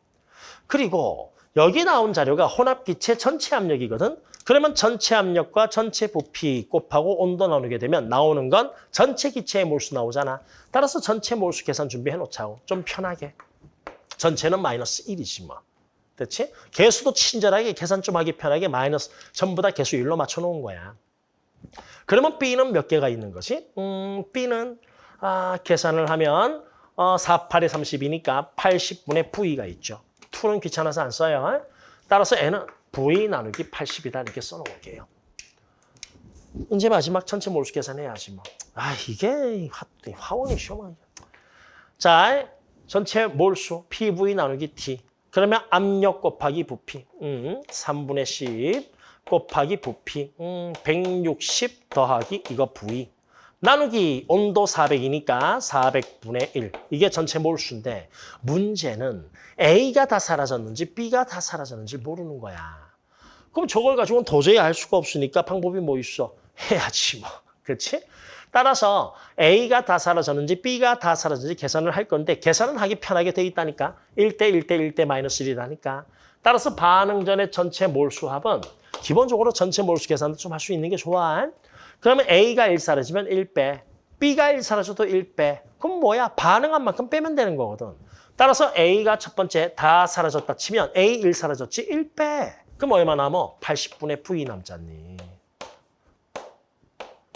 그리고 여기 나온 자료가 혼합기체 전체 압력이거든. 그러면 전체 압력과 전체 부피 곱하고 온도 나누게 되면 나오는 건 전체 기체의 몰수 나오잖아. 따라서 전체 몰수 계산 준비해 놓자고. 좀 편하게. 전체는 마이너스 1이지 뭐. 됐지? 개수도 친절하게 계산 좀 하기 편하게 마이너스 전부 다 개수 1로 맞춰 놓은 거야. 그러면 B는 몇 개가 있는 거지? 음, B는 아, 계산을 하면 어, 4, 8에 30이니까 80분의 V가 있죠. 2는 귀찮아서 안 써요. 따라서 N은 V 나누기 80이다 이렇게 써놓을게요. 이제 마지막 전체 몰수 계산해야지 뭐. 아 이게 화, 화원이 시험하냐. 자, 전체 몰수 PV 나누기 T. 그러면 압력 곱하기 부피. 음, 3분의 10 곱하기 부피. 음, 160 더하기 이거 V. 나누기 온도 400이니까 400분의 1. 이게 전체 몰수인데 문제는 A가 다 사라졌는지 B가 다 사라졌는지 모르는 거야. 그럼 저걸 가지고는 도저히 알 수가 없으니까 방법이 뭐 있어? 해야지 뭐. 그렇지? 따라서 A가 다 사라졌는지 B가 다 사라졌는지 계산을 할 건데 계산은 하기 편하게 돼 있다니까. 1대 1대 1대 마이너스 1이라니까. 따라서 반응 전의 전체 몰수합은 기본적으로 전체 몰수 계산도 좀 할 수 있는 게 좋아. 그러면 A가 1 사라지면 1빼, B가 1 사라져도 1빼. 그럼 뭐야? 반응한 만큼 빼면 되는 거거든. 따라서 A가 첫 번째 다 사라졌다 치면 A 1 사라졌지 1빼. 그럼 얼마 남어? 80분의 V 남잖니.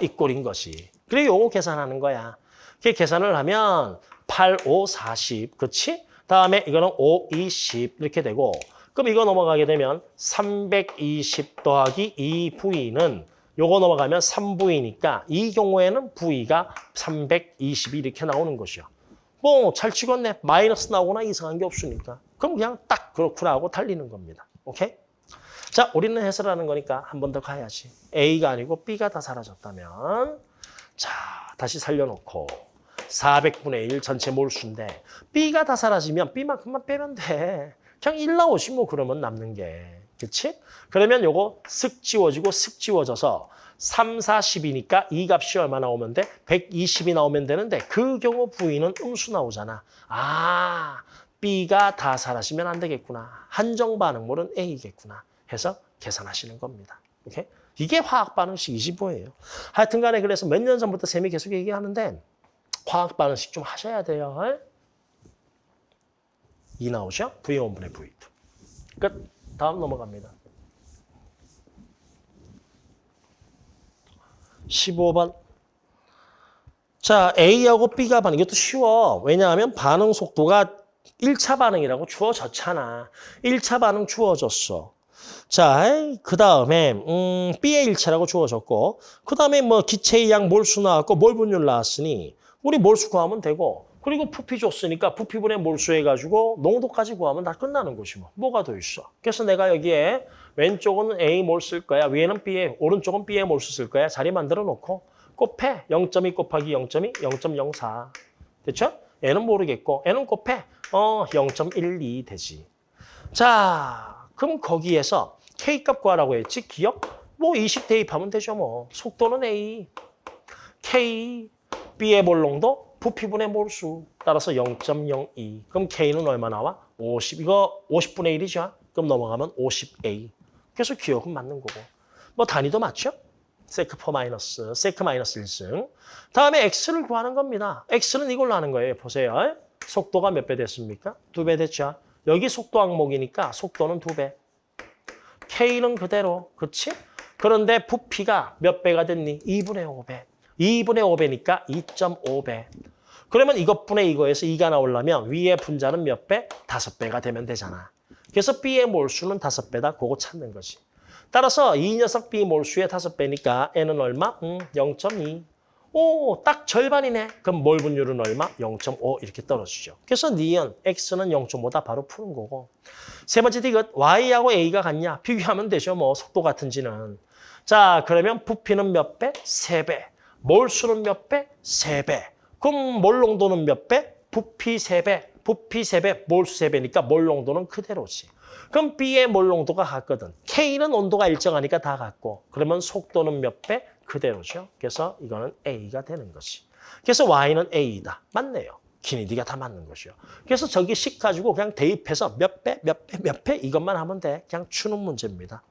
이 꼴인 것이. 그리고 요거 계산하는 거야. 이렇게 계산을 하면 8, 5, 40. 그렇지? 다음에 이거는 5, 20 이렇게 되고 그럼 이거 넘어가게 되면 320 더하기 2V는 요거 넘어가면 3V니까 이 경우에는 V가 320이 이렇게 나오는 것이요. 뭐 잘 찍었네. 마이너스 나오거나 이상한 게 없으니까. 그럼 그냥 딱 그렇구나 하고 달리는 겁니다. 오케이? 자, 우리는 해설하는 거니까 한 번 더 가야지. A가 아니고 B가 다 사라졌다면 자, 다시 살려놓고 400분의 1 전체 몰수인데 B가 다 사라지면 B만큼만 빼면 돼. 그냥 1 나오지 뭐 그러면 남는 게. 그렇지? 그러면 요거 슥 지워지고 슥 지워져서 3, 40이니까 이 값이 얼마 나오면 돼? 120이 나오면 되는데 그 경우 V는 음수 나오잖아. 아, B가 다 사라지면 안 되겠구나. 한정 반응물은 A겠구나. 해서 계산하시는 겁니다. 오케이? 이게 화학 반응식이지 뭐예요. 하여튼 간에 그래서 몇 년 전부터 쌤이 계속 얘기하는데 화학 반응식 좀 하셔야 돼요. 이 나오죠? V1분의 V2. 끝. 다음 넘어갑니다. 15번. 자, A하고 B가 반응. 이것도 쉬워. 왜냐하면 반응 속도가 1차 반응이라고 주어졌잖아. 1차 반응 주어졌어. 자, 그 다음에 음, B의 1차라고 주어졌고 그 다음에 뭐 기체의 양 몰수 나왔고 몰 분율 나왔으니 우리 몰수 구하면 되고 그리고 부피 줬으니까 부피분의 몰수 해가지고 농도까지 구하면 다 끝나는 것이 뭐. 뭐가 더 있어. 그래서 내가 여기에 왼쪽은 A 몰쓸 거야. 위에는 B에, 오른쪽은 B에 몰수 쓸 거야. 자리 만들어 놓고 곱해. 0.2 곱하기 0.2, 0.04. 됐죠? N은 모르겠고 N은 곱해. 어, 0.12 되지. 자, 그럼 거기에서 K값 구하라고 했지? 기억? 뭐 20 대입하면 되죠 뭐. 속도는 A. K, B의 몰농도 부피분의 몰수 따라서 0.02. 그럼 K는 얼마 나와? 50. 이거 50분의 1이죠? 그럼 넘어가면 50A. 그래서 기억은 맞는 거고. 뭐 단위도 맞죠? 세크 퍼 마이너스, 세크 마이너스 1승. 다음에 X를 구하는 겁니다. X는 이걸로 하는 거예요. 보세요. 속도가 몇 배 됐습니까? 두 배 됐죠? 여기 속도 항목이니까 속도는 두 배. K는 그대로. 그렇지? 그런데 부피가 몇 배가 됐니? 2분의 5배. 2분의 5배니까 2.5배. 그러면 이것분의 이거에서 2가 나오려면 위에 분자는 몇 배? 5배가 되면 되잖아. 그래서 B의 몰수는 5배다. 그거 찾는 거지. 따라서 이 녀석 B 몰수의 5배니까 N은 얼마? 음, 0.2. 오, 딱 절반이네. 그럼 몰 분율은 얼마? 0.5 이렇게 떨어지죠. 그래서 니은 x는 0.5다 바로 푸는 거고. 세 번째 디귿 y하고 a가 같냐? 비교하면 되죠. 뭐 속도 같은지는. 자, 그러면 부피는 몇 배? 세 배. 몰수는 몇 배? 세 배. 그럼 몰농도는 몇 배? 부피 세 배. 부피 세배 몰수 세배니까 몰농도는 그대로지. 그럼 B의 몰농도가 같거든. K는 온도가 일정하니까 다 같고. 그러면 속도는 몇 배? 그대로죠. 그래서 이거는 A가 되는 것이. 그래서 Y는 A다. 맞네요. 키니디가 다 맞는 것이요. 그래서 저기 식 가지고 그냥 대입해서 몇 배, 몇 배, 몇 배 이것만 하면 돼. 그냥 주는 문제입니다.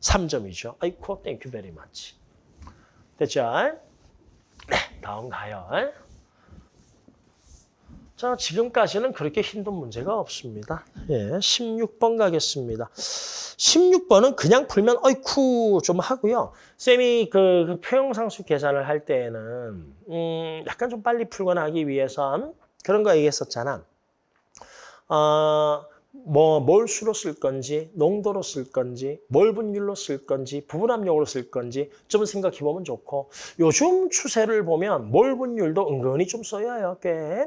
3점이죠. 아이코, thank you very much. 됐죠? 네, 다음 가요. 자, 지금까지는 그렇게 힘든 문제가 없습니다. 예, 16번 가겠습니다. 16번은 그냥 풀면 어이쿠 좀 하고요. 쌤이 그, 그 평형상수 계산을 할 때에는 음, 약간 좀 빨리 풀거나 하기 위해선 그런 거 얘기했었잖아. 어, 뭐 몰수로 쓸 건지, 농도로 쓸 건지, 몰 분율로 쓸 건지, 부분 압력으로 쓸 건지 좀 생각해 보면 좋고 요즘 추세를 보면 몰 분율도 은근히 좀 써야 요 꽤.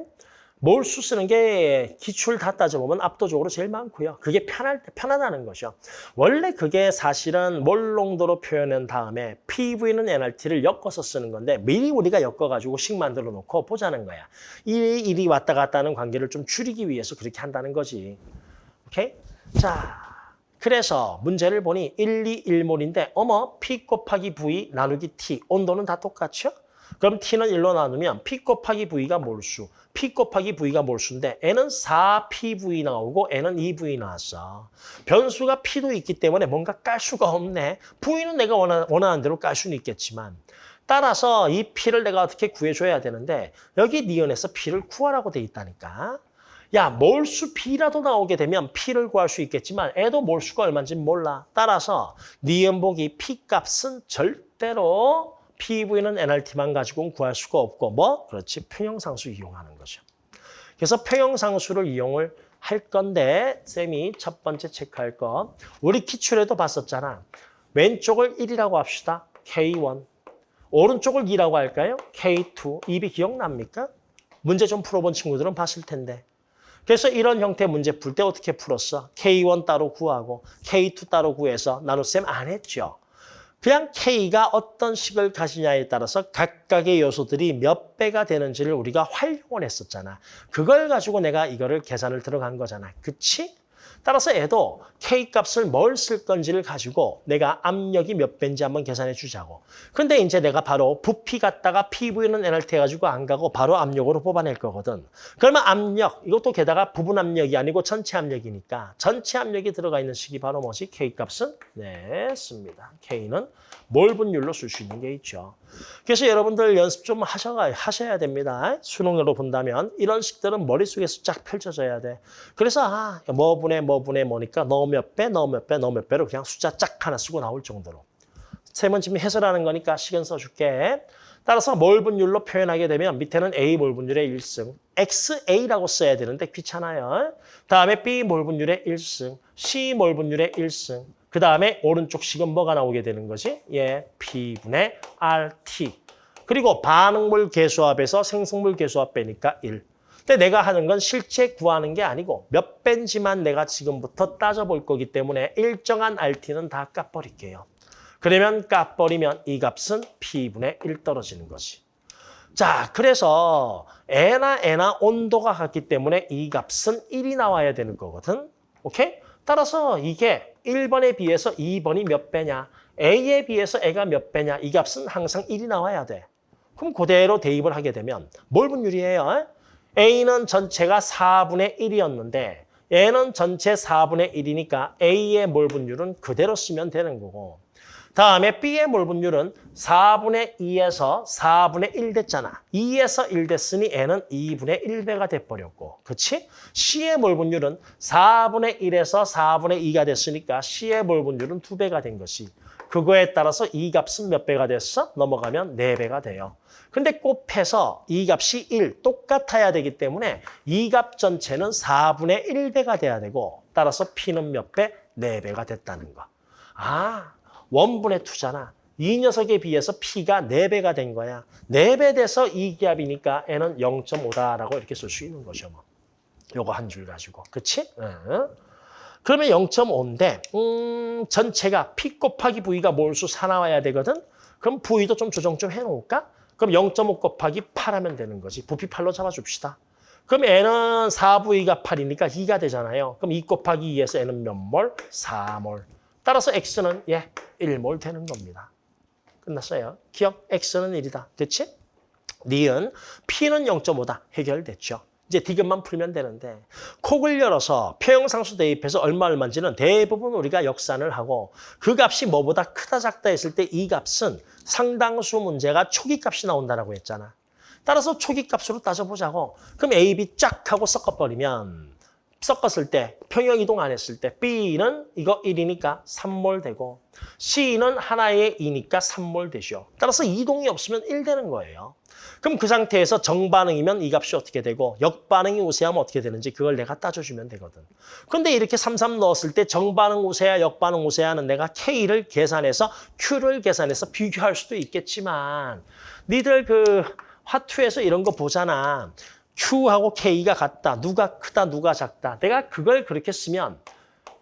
몰수 쓰는 게 기출 다 따져보면 압도적으로 제일 많고요. 그게 편할 때 편하다는 거죠. 원래 그게 사실은 몰 농도로 표현한 다음에 PV는 NRT를 엮어서 쓰는 건데 미리 우리가 엮어가지고 식 만들어 놓고 보자는 거야. 일이 일이 왔다 갔다 하는 관계를 좀 줄이기 위해서 그렇게 한다는 거지. 오케이? 자, 그래서 문제를 보니 1, 2, 1몰인데 어머 P 곱하기 V 나누기 T 온도는 다 똑같죠? 그럼 T는 1로 나누면 P 곱하기 V가 몰수, P 곱하기 V가 몰수인데 N은 4PV 나오고 N은 2V 나왔어. 변수가 P도 있기 때문에 뭔가 깔 수가 없네. V는 내가 원하, 원하는 대로 깔 수는 있겠지만 따라서 이 P를 내가 어떻게 구해줘야 되는데 여기 니은에서 P를 구하라고 돼 있다니까. 야, 몰수 P라도 나오게 되면 P를 구할 수 있겠지만 애도 몰수가 얼마인지 몰라. 따라서 니은보기 P 값은 절대로 PV는 NRT만 가지고는 구할 수가 없고 뭐? 그렇지, 평형상수 이용하는 거죠. 그래서 평형상수를 이용을 할 건데 쌤이 첫 번째 체크할 거 우리 기출에도 봤었잖아. 왼쪽을 1이라고 합시다. K1. 오른쪽을 2라고 할까요? K2. 입이 기억납니까? 문제 좀 풀어본 친구들은 봤을 텐데. 그래서 이런 형태 문제 풀 때 어떻게 풀었어? K1 따로 구하고 K2 따로 구해서 나눗셈 안 했죠. 그냥 K가 어떤 식을 가지냐에 따라서 각각의 요소들이 몇 배가 되는지를 우리가 활용을 했었잖아. 그걸 가지고 내가 이거를 계산을 들어간 거잖아. 그치? 따라서 얘도 K값을 뭘 쓸 건지를 가지고 내가 압력이 몇 배인지 한번 계산해 주자고. 근데 이제 내가 바로 부피 갖다가 PV는 NRT 해가지고 안 가고 바로 압력으로 뽑아낼 거거든. 그러면 압력, 이것도 게다가 부분 압력이 아니고 전체 압력이니까 전체 압력이 들어가 있는 식이 바로 뭐지? K값은? 네, 씁니다. K는 몰 분율로 쓸 수 있는 게 있죠. 그래서 여러분들 연습 좀 하셔가, 하셔야 됩니다. 수능으로 본다면 이런 식들은 머릿속에서 쫙 펼쳐져야 돼. 그래서 아, 뭐 분의 뭐 분의 뭐니까 너 몇 배, 너 몇 배, 너 몇 배로 그냥 숫자 짝 하나 쓰고 나올 정도로. 세 번쯤 해설하는 거니까 시간 써줄게. 따라서 몰 분율로 표현하게 되면 밑에는 A 몰 분율의 1승, XA라고 써야 되는데 귀찮아요. 다음에 B 몰 분율의 1승, C 몰 분율의 1승, 그 다음에 오른쪽 식은 뭐가 나오게 되는 거지? 예, P분의 RT. 그리고 반응물 개수합에서 생성물 개수합 빼니까 1. 근데 내가 하는 건 실제 구하는 게 아니고 몇 배인지만 내가 지금부터 따져볼 거기 때문에 일정한 RT는 다 까버릴게요. 그러면 까버리면 이 값은 P분의 1 떨어지는 거지. 자, 그래서 N나 N나 온도가 같기 때문에 이 값은 1이 나와야 되는 거거든. 오케이? 따라서 이게 1번에 비해서 2번이 몇 배냐, A에 비해서 A가 몇 배냐, 이 값은 항상 1이 나와야 돼. 그럼 그대로 대입을 하게 되면 뭘 분율이에요? A는 전체가 4분의 1이었는데 얘는 전체 4분의 1이니까 A의 몰 분율은 그대로 쓰면 되는 거고 다음에 B의 몰 분율은 4분의 2에서 4분의 1 됐잖아. 2에서 1 됐으니 N은 2분의 1배가 돼버렸고 그치? C의 몰 분율은 4분의 1에서 4분의 2가 됐으니까 C의 몰 분율은 2배가 된 것이 그거에 따라서 이 값은 몇 배가 됐어? 넘어가면 4배가 돼요. 근데 곱해서 이 값이 1 똑같아야 되기 때문에 이 값 전체는 4분의 1배가 돼야 되고 따라서 P는 몇 배? 4배가 됐다는 거. 아, 원분의 투잖아. 이 녀석에 비해서 P가 4배가 된 거야. 4배 돼서 이 기압이니까 N은 0.5다라고 이렇게 쓸 수 있는 거죠. 뭐. 요거 한 줄 가지고. 그치? 응. 그러면 0.5인데 음, 전체가 P 곱하기 V가 몰수 4 나와야 되거든? 그럼 V도 좀 조정 좀 해놓을까? 그럼 0.5 곱하기 8 하면 되는 거지. 부피 8로 잡아줍시다. 그럼 N은 4V가 8이니까 2가 되잖아요. 그럼 2 곱하기 2에서 N은 몇 몰? 4몰. 따라서 X는 예, 1몰 되는 겁니다. 끝났어요. 기억 X는 1이다. 됐지? 니은 P는 0.5다. 해결됐죠. 이제 디귿만 풀면 되는데 콕을 열어서 표형상수 대입해서 얼마 얼마인지는 대부분 우리가 역산을 하고 그 값이 뭐보다 크다 작다 했을 때 이 값은 상당수 문제가 초기 값이 나온다라고 했잖아. 따라서 초기 값으로 따져보자고. 그럼 A, B 쫙 하고 섞어버리면 섞었을 때 평형 이동 안 했을 때 B는 이거 1이니까 3몰 되고 C는 하나의 2니까 3몰 되죠. 따라서 이동이 없으면 1 되는 거예요. 그럼 그 상태에서 정반응이면 이 값이 어떻게 되고 역반응이 우세하면 어떻게 되는지 그걸 내가 따져주면 되거든. 근데 이렇게 33 넣었을 때 정반응 우세야 역반응 우세야는 내가 K를 계산해서 Q를 계산해서 비교할 수도 있겠지만 니들 그 화투에서 이런 거 보잖아. Q하고 K가 같다. 누가 크다, 누가 작다. 내가 그걸 그렇게 쓰면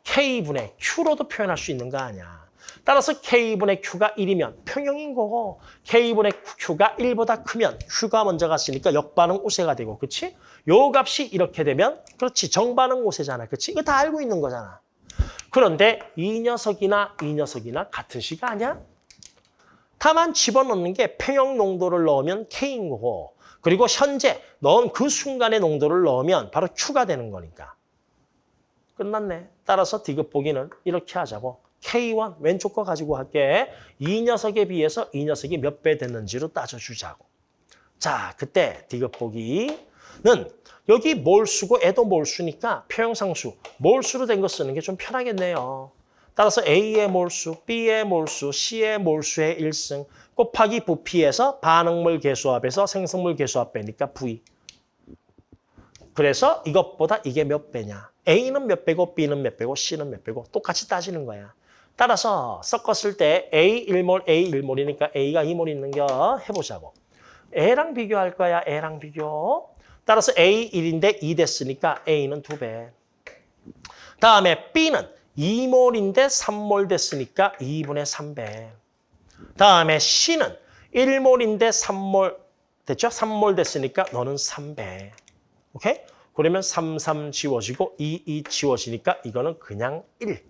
K분의 Q로도 표현할 수 있는 거 아니야. 따라서 K분의 Q가 1이면 평형인 거고 K분의 Q가 1보다 크면 Q가 먼저 갔으니까 역반응 우세가 되고 그렇지? 요 값이 이렇게 되면 그렇지 정반응 우세잖아. 그렇지? 이거 다 알고 있는 거잖아. 그런데 이 녀석이나 이 녀석이나 같은 시가 아니야? 다만 집어넣는 게 평형 농도를 넣으면 K인 거고 그리고 현재 넣은 그 순간의 농도를 넣으면 바로 Q가 되는 거니까. 끝났네. 따라서 디귿 보기는 이렇게 하자고. K1 왼쪽 거 가지고 할게. 이 녀석에 비해서 이 녀석이 몇 배 됐는지로 따져주자고. 자, 그때 디귿 보기는 여기 몰수고 애도 몰수니까 표형상수 몰수로 된 거 쓰는 게 좀 편하겠네요. 따라서 A의 몰수, B의 몰수, C의 몰수의 1승 곱하기 부피에서 반응물 개수합에서 생성물 개수합 빼니까 V. 그래서 이것보다 이게 몇 배냐. A는 몇 배고 B는 몇 배고 C는 몇 배고 똑같이 따지는 거야. 따라서 섞었을 때 A 1몰, A 1몰이니까 A가 2몰 있는 겨 해보자고. A랑 비교할 거야, A랑 비교. 따라서 A 1인데 2 됐으니까 A는 2배. 다음에 B는 2몰인데 3몰 됐으니까 2분의 3배. 다음에 C는 1몰인데 3몰 됐죠? 3몰 됐으니까 너는 3배. 오케이? 그러면 3, 3 지워지고 2, 2 지워지니까 이거는 그냥 1.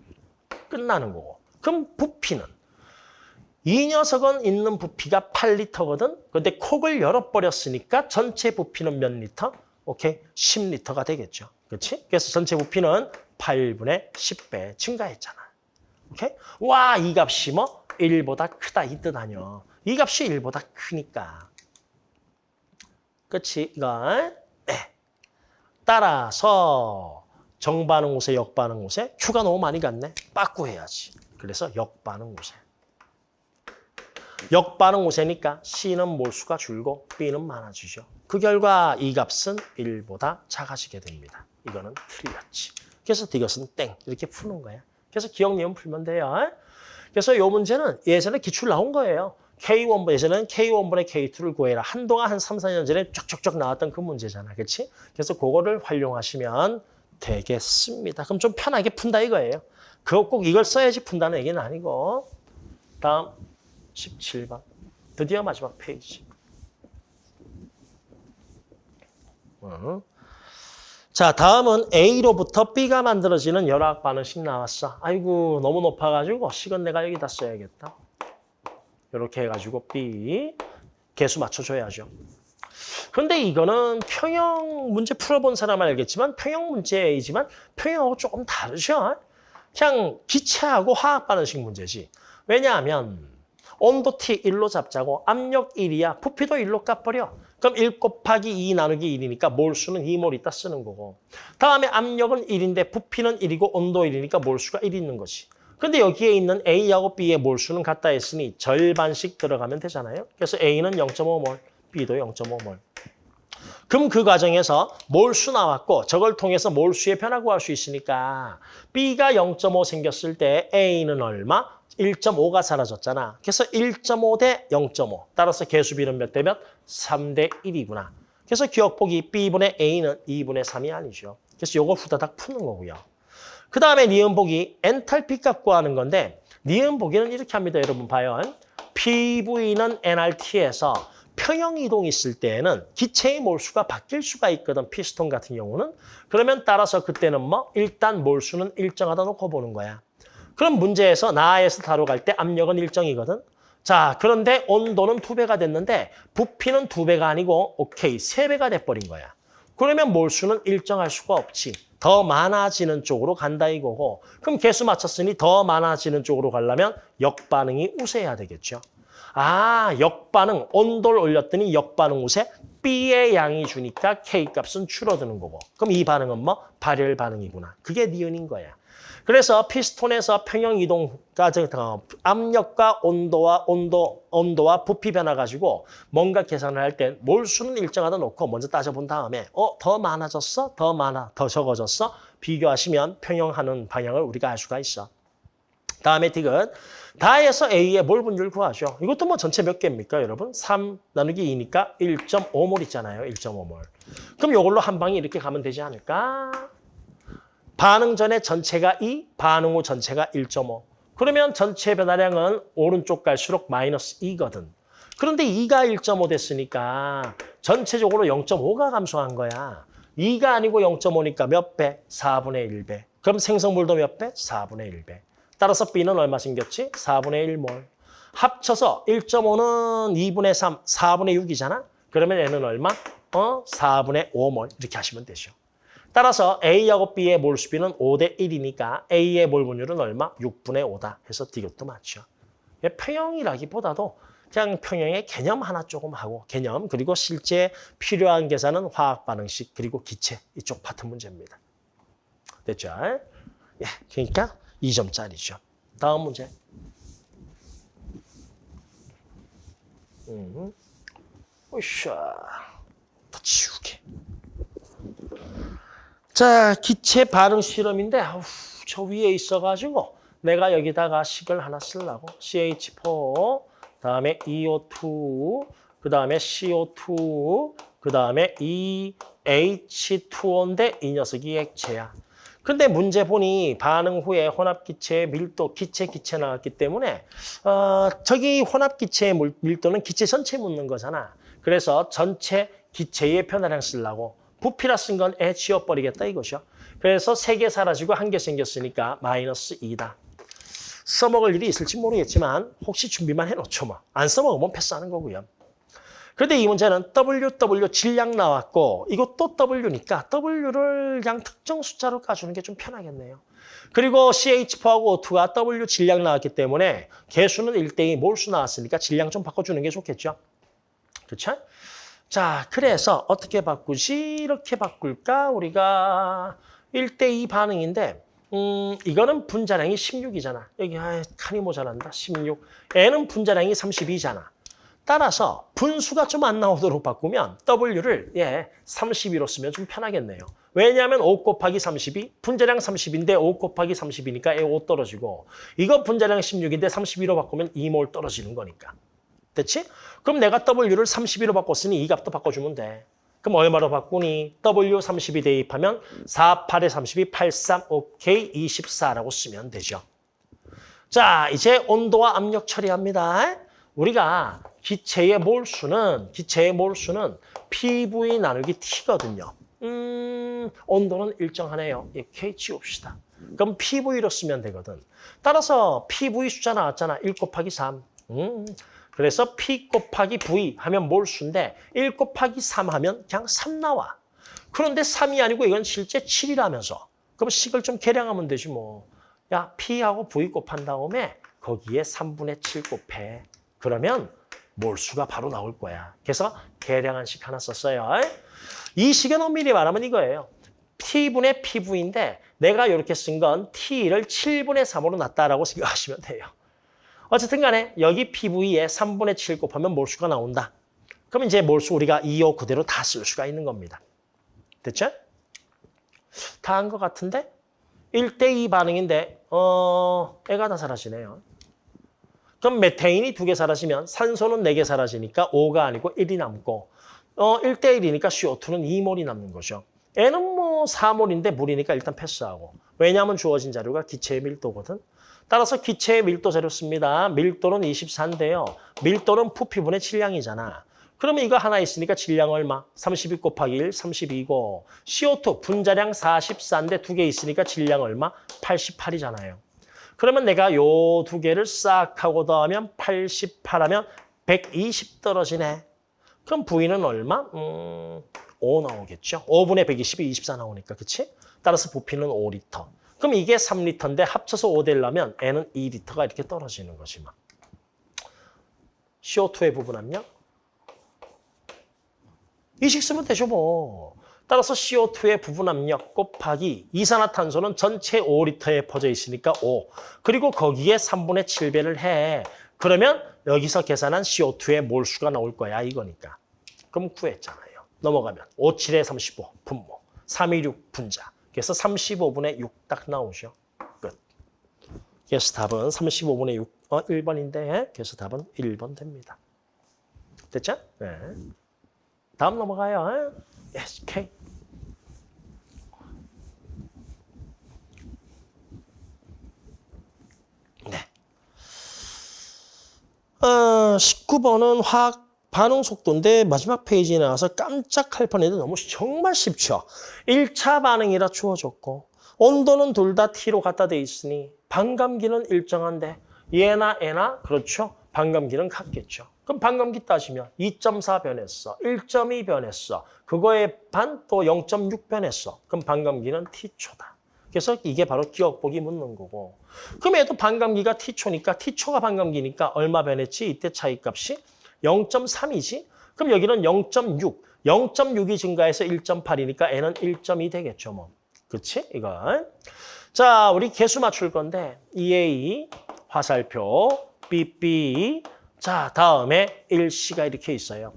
끝나는 거고. 그럼 부피는? 이 녀석은 있는 부피가 8리터거든? 근데 콕을 열어버렸으니까 전체 부피는 몇 리터? 오케이? 10리터가 되겠죠. 그렇지? 그래서 전체 부피는 8분의 10배 증가했잖아. 오케이? 와, 이 값이 뭐? 1보다 크다 이 뜻 아니야. 이 값이 1보다 크니까. 그치? 이거. 네. 따라서 정반응 우세, 역반응 우세. Q가 너무 많이 갔네. 빠꾸해야지. 그래서 역반응 우세. 역반응 우세니까 C는 몰수가 줄고 B는 많아지죠. 그 결과 이 값은 1보다 작아지게 됩니다. 이거는 틀렸지. 그래서 이것은 땡 이렇게 푸는 거야. 그래서 기억 내용 풀면 돼요. 그래서 이 문제는 예전에 기출 나온 거예요. K1분, 예전에는 K1분의 K2를 구해라. 한동안 한 3, 4년 전에 쫙쫙쫙 나왔던 그 문제잖아. 그렇지? 그래서 그거를 활용하시면 되겠습니다. 그럼 좀 편하게 푼다 이거예요. 그거 꼭 이걸 써야지 푼다는 얘기는 아니고. 다음 17번. 드디어 마지막 페이지. 어. 자, 다음은 A로부터 B가 만들어지는 열학 반응식 나왔어. 아이고, 너무 높아가지고 식은 내가 여기다 써야겠다. 이렇게 해가지고 B 개수 맞춰줘야죠. 근데 이거는 평형 문제 풀어본 사람은 알겠지만 평형 문제이지만 평형하고 조금 다르죠. 그냥 기체하고 화학 반응식 문제지. 왜냐하면 온도 T 1로 잡자고 압력 1이야. 부피도 1로 깎버려. 그럼 1 곱하기 2 나누기 1이니까 몰수는 2몰 있다 쓰는 거고. 다음에 압력은 1인데 부피는 1이고 온도 1이니까 몰수가 1 있는 거지. 근데 여기에 있는 A하고 B의 몰수는 같다 했으니 절반씩 들어가면 되잖아요. 그래서 A는 0.5몰, B도 0.5몰. 그럼 그 과정에서 몰수 나왔고 저걸 통해서 몰수의 변화 구할 수 있으니까 B가 0.5 생겼을 때 A는 얼마? 1.5가 사라졌잖아. 그래서 1.5 대 0.5. 따라서 개수 비는 몇 대 몇? 3대 1이구나. 그래서 기억보기 B분의 A는 2분의 3이 아니죠. 그래서 요거 후다닥 푸는 거고요. 그 다음에 니은보기 엔탈피 값 구하는 건데 니은보기는 이렇게 합니다. 여러분 봐요. PV는 NRT에서 평형 이동 있을 때에는 기체의 몰수가 바뀔 수가 있거든. 피스톤 같은 경우는. 그러면 따라서 그때는 뭐 일단 몰수는 일정하다 놓고 보는 거야. 그럼 문제에서 나에서 다로 갈때 압력은 일정이거든. 자, 그런데 온도는 두 배가 됐는데 부피는 두 배가 아니고 오케이, 세 배가 돼버린 거야. 그러면 몰수는 일정할 수가 없지. 더 많아지는 쪽으로 간다 이거고. 그럼 개수 맞췄으니 더 많아지는 쪽으로 가려면 역반응이 우세해야 되겠죠. 아, 역반응, 온도를 올렸더니 역반응 우세, B의 양이 주니까 K 값은 줄어드는 거고. 그럼 이 반응은 뭐? 발열 반응이구나. 그게 니은인 거야. 그래서 피스톤에서 평형 이동까지 어, 압력과 온도와 온도 온도와 부피 변화 가지고 뭔가 계산을 할 때 몰수는 일정하다 놓고 먼저 따져본 다음에 어 더 많아졌어 더 많아 더 적어졌어 비교하시면 평형하는 방향을 우리가 알 수가 있어. 다음에 디귿 다에서 A의 몰 분율 구하죠. 이것도 뭐 전체 몇 개입니까, 여러분? 3 나누기 2니까 1.5몰 있잖아요. 1.5몰. 그럼 이걸로 한 방에 이렇게 가면 되지 않을까? 반응 전에 전체가 2, 반응 후 전체가 1.5. 그러면 전체 변화량은 오른쪽 갈수록 마이너스 2거든. 그런데 2가 1.5 됐으니까 전체적으로 0.5가 감소한 거야. 2가 아니고 0.5니까 몇 배? 4분의 1배. 그럼 생성물도 몇 배? 4분의 1배. 따라서 B는 얼마 생겼지? 4분의 1몰. 합쳐서 1.5는 2분의 3, 4분의 6이잖아? 그러면 N은 얼마? 어? 4분의 5몰. 이렇게 하시면 되죠. 따라서 A하고 B의 몰수비는 5대 1이니까 A의 몰 분율은 얼마? 6분의 5다. 해서 이것도 맞죠. 평형이라기보다도 그냥 평형의 개념 하나 조금 하고 개념 그리고 실제 필요한 계산은 화학 반응식 그리고 기체 이쪽 파트 문제입니다. 됐죠? 예, 그러니까 2점짜리죠. 다음 문제. 음. 으쌰. 더 치우게. 자, 기체 반응 실험인데 아우, 저 위에 있어가지고 내가 여기다가 식을 하나 쓰려고 CH4, 다음에 EO2, 그 다음에 CO2, 그 다음에 EH2O인데 이 녀석이 액체야. 근데 문제 보니 반응 후에 혼합기체의 밀도, 기체, 기체 나왔기 때문에 어, 저기 혼합기체의 밀도는 기체 전체 묻는 거잖아. 그래서 전체 기체의 변화량 쓰려고 부피라 쓴 건 애 지워버리겠다 이거죠. 그래서 세 개 사라지고 한 개 생겼으니까 마이너스 2다. 써먹을 일이 있을지 모르겠지만 혹시 준비만 해놓죠 뭐. 안 써먹으면 패스하는 거고요. 그런데 이 문제는 W, W 질량 나왔고 이것도 W니까 W를 그냥 특정 숫자로 까주는 게 좀 편하겠네요. 그리고 CH4하고 O2가 W 질량 나왔기 때문에 개수는 1대2 몰수 나왔으니까 질량 좀 바꿔주는 게 좋겠죠. 그렇죠? 자, 그래서 어떻게 바꾸지? 이렇게 바꿀까? 우리가 1대2 반응인데 음, 이거는 분자량이 16이잖아. 여기 아, 칸이 모자란다. 16. N은 분자량이 32잖아. 따라서 분수가 좀 안 나오도록 바꾸면 W를 예, 32로 쓰면 좀 편하겠네요. 왜냐하면 5 곱하기 32, 분자량 30인데 5 곱하기 30이니까 5 떨어지고 이거 분자량 16인데 32로 바꾸면 2몰 떨어지는 거니까. 됐지? 그럼 내가 W를 32로 바꿨으니 이 값도 바꿔주면 돼. 그럼 얼마로 바꾸니? W 32 대입하면 4, 8에 32, 83, 오케이, 24라고 쓰면 되죠. 자, 이제 온도와 압력 처리합니다. 우리가 기체의 몰수는, 기체의 몰수는 PV 나누기 T거든요. 음, 온도는 일정하네요. 이렇게 지웁시다. 그럼 PV로 쓰면 되거든. 따라서 PV 숫자 나왔잖아. 1 곱하기 3. 음, 그래서 P 곱하기 V 하면 몰수인데 1 곱하기 3 하면 그냥 3 나와. 그런데 3이 아니고 이건 실제 7이라면서. 그럼 식을 좀 계량하면 되지 뭐. 야, P하고 V 곱한 다음에 거기에 3분의 7 곱해. 그러면 몰수가 바로 나올 거야. 그래서 계량한 식 하나 썼어요. 이 식은 엄밀히 말하면 이거예요. T분의 PV인데 내가 이렇게 쓴 건 T를 7분의 3으로 놨다라고 생각하시면 돼요. 어쨌든 간에 여기 PV에 3분의 7 곱하면 몰수가 나온다. 그럼 이제 몰수 우리가 2호 그대로 다 쓸 수가 있는 겁니다. 됐죠? 다 한 것 같은데? 1대2 반응인데 어 애가 다 사라지네요. 그럼 메테인이 두 개 사라지면 산소는 네 개 사라지니까 5가 아니고 1이 남고 어 1대1이니까 CO2는 2몰이 남는 거죠. N은 뭐 4몰인데 물이니까 일단 패스하고. 왜냐하면 주어진 자료가 기체의 밀도거든. 따라서 기체의 밀도 자료 씁니다. 밀도는 24인데요. 밀도는 부피분의 질량이잖아. 그러면 이거 하나 있으니까 질량 얼마? 32 곱하기 1, 32고 CO2 분자량 44인데 두 개 있으니까 질량 얼마? 88이잖아요. 그러면 내가 요 두 개를 싹 하고 더하면 88하면 120 떨어지네. 그럼 V는 얼마? 음, 5 나오겠죠. 5분의 120이 24 나오니까, 그치? 따라서 부피는 5리터. 그럼 이게 3리터인데 합쳐서 5 되려면 N은 2리터가 이렇게 떨어지는 거지 막. CO2의 부분 압력? 이식 쓰면 되죠 뭐. 따라서 CO2의 부분 압력 곱하기 이산화탄소는 전체 5리터에 퍼져 있으니까 5. 그리고 거기에 3분의 7배를 해. 그러면 여기서 계산한 CO2의 몰수가 나올 거야 이거니까. 그럼 구했잖아요. 넘어가면 5, 7에 35 분모, 3, 2, 6 분자. 그래서 35분의 6 딱 나오죠. 끝. 그래서 답은 35분의 6, 어, 1번인데 그래서 답은 1번 됩니다. 됐죠? 네. 다음 넘어가요. Yes, K. 네. 어, 19번은 화학 반응 속도인데 마지막 페이지에 나와서 깜짝할 뻔했는데 너무 정말 쉽죠. 1차 반응이라 주어졌고 온도는 둘 다 T로 갖다 돼 있으니 반감기는 일정한데 얘나 얘나 그렇죠. 반감기는 같겠죠. 그럼 반감기 따지면 2.4 변했어. 1.2 변했어. 그거에 반 또 0.6 변했어. 그럼 반감기는 T초다. 그래서 이게 바로 기억보기 묻는 거고. 그럼 얘도 반감기가 T초니까 T초가 반감기니까 얼마 변했지? 이때 차이값이 0.3이지? 그럼 여기는 0.6. 0.6이 증가해서 1.8이니까 N은 1.2 되겠죠, 뭐. 그치? 이건. 자, 우리 개수 맞출 건데 EA, 화살표, BB, 자, 다음에 1C가 이렇게 있어요.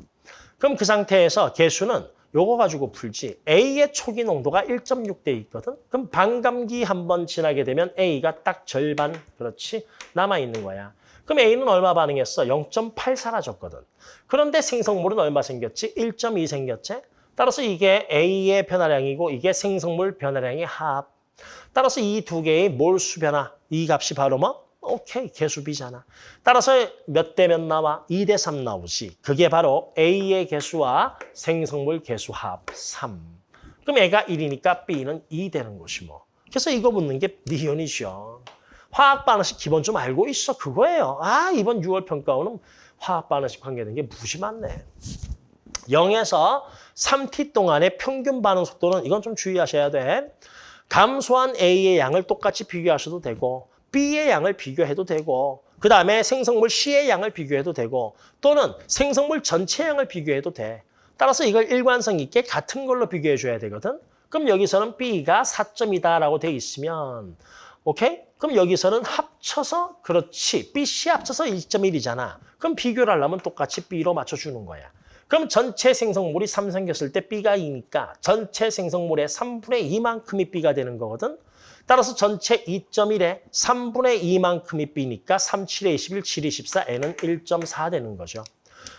그럼 그 상태에서 개수는 요거 가지고 풀지. A의 초기 농도가 1.6대 있거든. 그럼 반감기 한 번 지나게 되면 A가 딱 절반, 그렇지? 남아있는 거야. 그럼 A는 얼마 반응했어? 0.8 사라졌거든. 그런데 생성물은 얼마 생겼지? 1.2 생겼지? 따라서 이게 A의 변화량이고 이게 생성물 변화량의 합. 따라서 이 두 개의 몰수 변화, 이 값이 바로 뭐? 오케이, 개수비잖아. 따라서 몇 대 몇 나와? 2 대 3 나오지. 그게 바로 A의 개수와 생성물 개수 합 3. 그럼 A가 1이니까 B는 2 되는 것이 뭐. 그래서 이거 묻는 게 니은이죠. 화학 반응식 기본 좀 알고 있어. 그거예요. 아, 이번 6월 평가원은 화학 반응식 관계된 게 무지 많네. 0에서 3t 동안의 평균 반응 속도는 이건 좀 주의하셔야 돼. 감소한 A의 양을 똑같이 비교하셔도 되고 B의 양을 비교해도 되고 그 다음에 생성물 C의 양을 비교해도 되고 또는 생성물 전체 양을 비교해도 돼. 따라서 이걸 일관성 있게 같은 걸로 비교해 줘야 되거든. 그럼 여기서는 B가 4점이다라고 돼 있으면 오케이? 그럼 여기서는 합쳐서 그렇지. B, C 합쳐서 2.1이잖아. 그럼 비교를 하려면 똑같이 B로 맞춰주는 거야. 그럼 전체 생성물이 3 생겼을 때 B가 2니까 전체 생성물의 3분의 2만큼이 B가 되는 거거든. 따라서 전체 2.1에 3분의 2만큼이 B니까 3, 7에 21, 7, 24, N은 1.4 되는 거죠.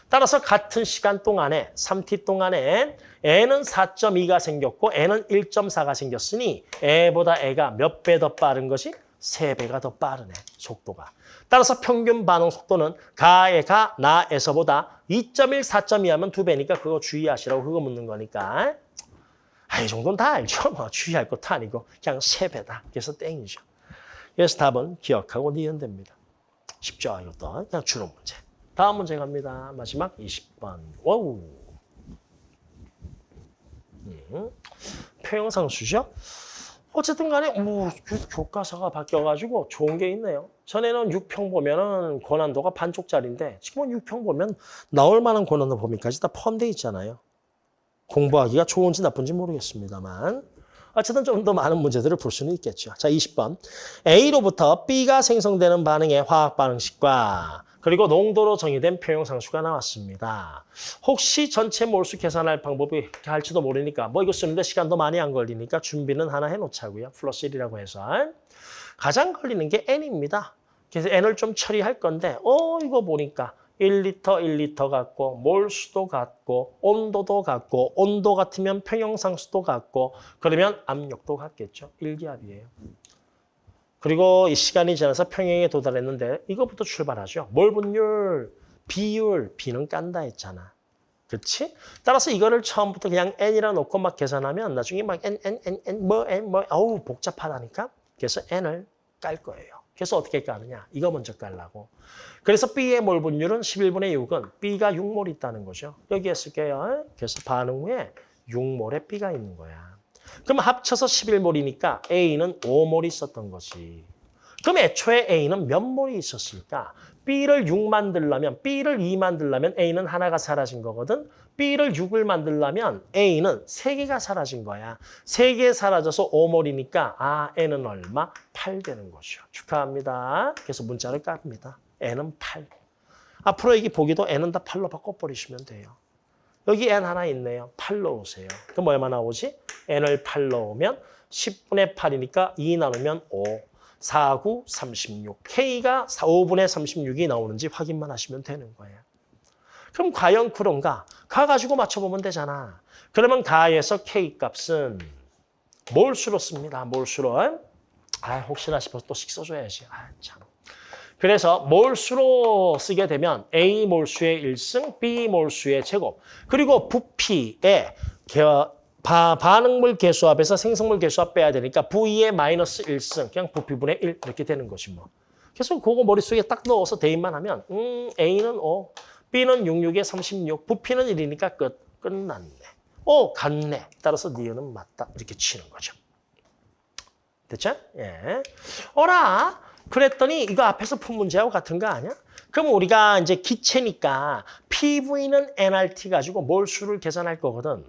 따라서 같은 시간 동안에 3t 동안에 N은 4.2가 생겼고 N은 1.4가 생겼으니 A보다 A가 몇 배 더 빠른 것이? 3배가 더 빠르네, 속도가. 따라서 평균 반응 속도는 가에 가, 나에서보다 2.1, 4.2 하면 2배니까 그거 주의하시라고 그거 묻는 거니까. 아, 이 정도는 다 알죠. 뭐 주의할 것도 아니고 그냥 3배다. 그래서 땡이죠. 그래서 답은 기억하고 니은 됩니다. 쉽죠, 이것도. 그냥 주는 문제. 다음 문제 갑니다. 마지막 20번. Wow. 음, 평형상수죠? 어쨌든 간에 뭐 교과서가 바뀌어가지고 좋은 게 있네요. 전에는 6평 보면은 고난도가 반쪽짜리인데 지금은 6평 보면 나올 만한 고난도 범위까지 다 포함되어 있잖아요. 공부하기가 좋은지 나쁜지 모르겠습니다만 어쨌든 좀 더 많은 문제들을 볼 수는 있겠죠. 자, 20번. A로부터 B가 생성되는 반응의 화학 반응식과 그리고 농도로 정의된 표형상수가 나왔습니다. 혹시 전체 몰수 계산할 방법이 할지도 모르니까 뭐 이거 쓰는데 시간도 많이 안 걸리니까 준비는 하나 해놓자고요. 플러스 1이라고 해서. 가장 걸리는 게 N입니다. 그래서 n을 좀 처리할 건데 어 이거 보니까 1리터 1리터 같고 몰수도 같고 온도도 같고 온도 같으면 평형상수도 같고 그러면 압력도 같겠죠. 일기압이에요. 그리고 이 시간이 지나서 평형에 도달했는데 이거부터 출발하죠. 몰분율, 비율, 비는 깐다 했잖아. 그렇지? 따라서 이거를 처음부터 그냥 n이라 놓고 막 계산하면 나중에 막 n, n, n, n, 뭐, n, 뭐, 어우 복잡하다니까. 그래서 n을 깔 거예요. 그래서 어떻게 까느냐? 이거 먼저 깔라고. 그래서 B의 몰 분율은 11분의 6은 B가 6몰 있다는 거죠. 여기에 쓸게요. 그래서 반응 후에 6몰에 B가 있는 거야. 그럼 합쳐서 11몰이니까 A는 5몰 있었던 거지. 그럼 애초에 A는 몇 몰이 있었을까? B를 6 만들려면, B를 2 만들려면 A는 하나가 사라진 거거든. B를 6을 만들려면 A는 3개가 사라진 거야. 3개 사라져서 5몰이니까 아, N은 얼마? 8 되는 거죠. 축하합니다. 그래서 문자를 깝니다. N은 8. 앞으로 여기 보기도 N은 다 8로 바꿔버리시면 돼요. 여기 N 하나 있네요. 8 넣으세요. 그럼 얼마 나오지? N을 8 넣으면 10분의 8이니까 2 나누면 5. 4, 9, 36. K가 4, 5분의 36이 나오는지 확인만 하시면 되는 거예요. 그럼 과연 그런가? 가 가지고 맞춰보면 되잖아. 그러면 가에서 K 값은 몰수로 씁니다. 몰수로. 아, 혹시나 싶어서 또 식 써줘야지. 아, 참. 그래서 몰수로 쓰게 되면 A 몰수의 1승, B 몰수의 제곱, 그리고 부피의 바, 반응물 개수합에서 생성물 개수합 빼야 되니까 V2의 마이너스 1승, 그냥 부피분의 1 이렇게 되는 것이 뭐. 그래서 그거 머릿속에 딱 넣어서 대입만 하면 음, A는 5, B는 66에 36, 부피는 1이니까 끝, 끝났네. 오, 같네. 따라서 니은은 맞다. 이렇게 치는 거죠. 됐죠? 예. 어라. 그랬더니 이거 앞에서 푼 문제하고 같은 거 아니야? 그럼 우리가 이제 기체니까 PV는 nRT 가지고 몰수를 계산할 거거든.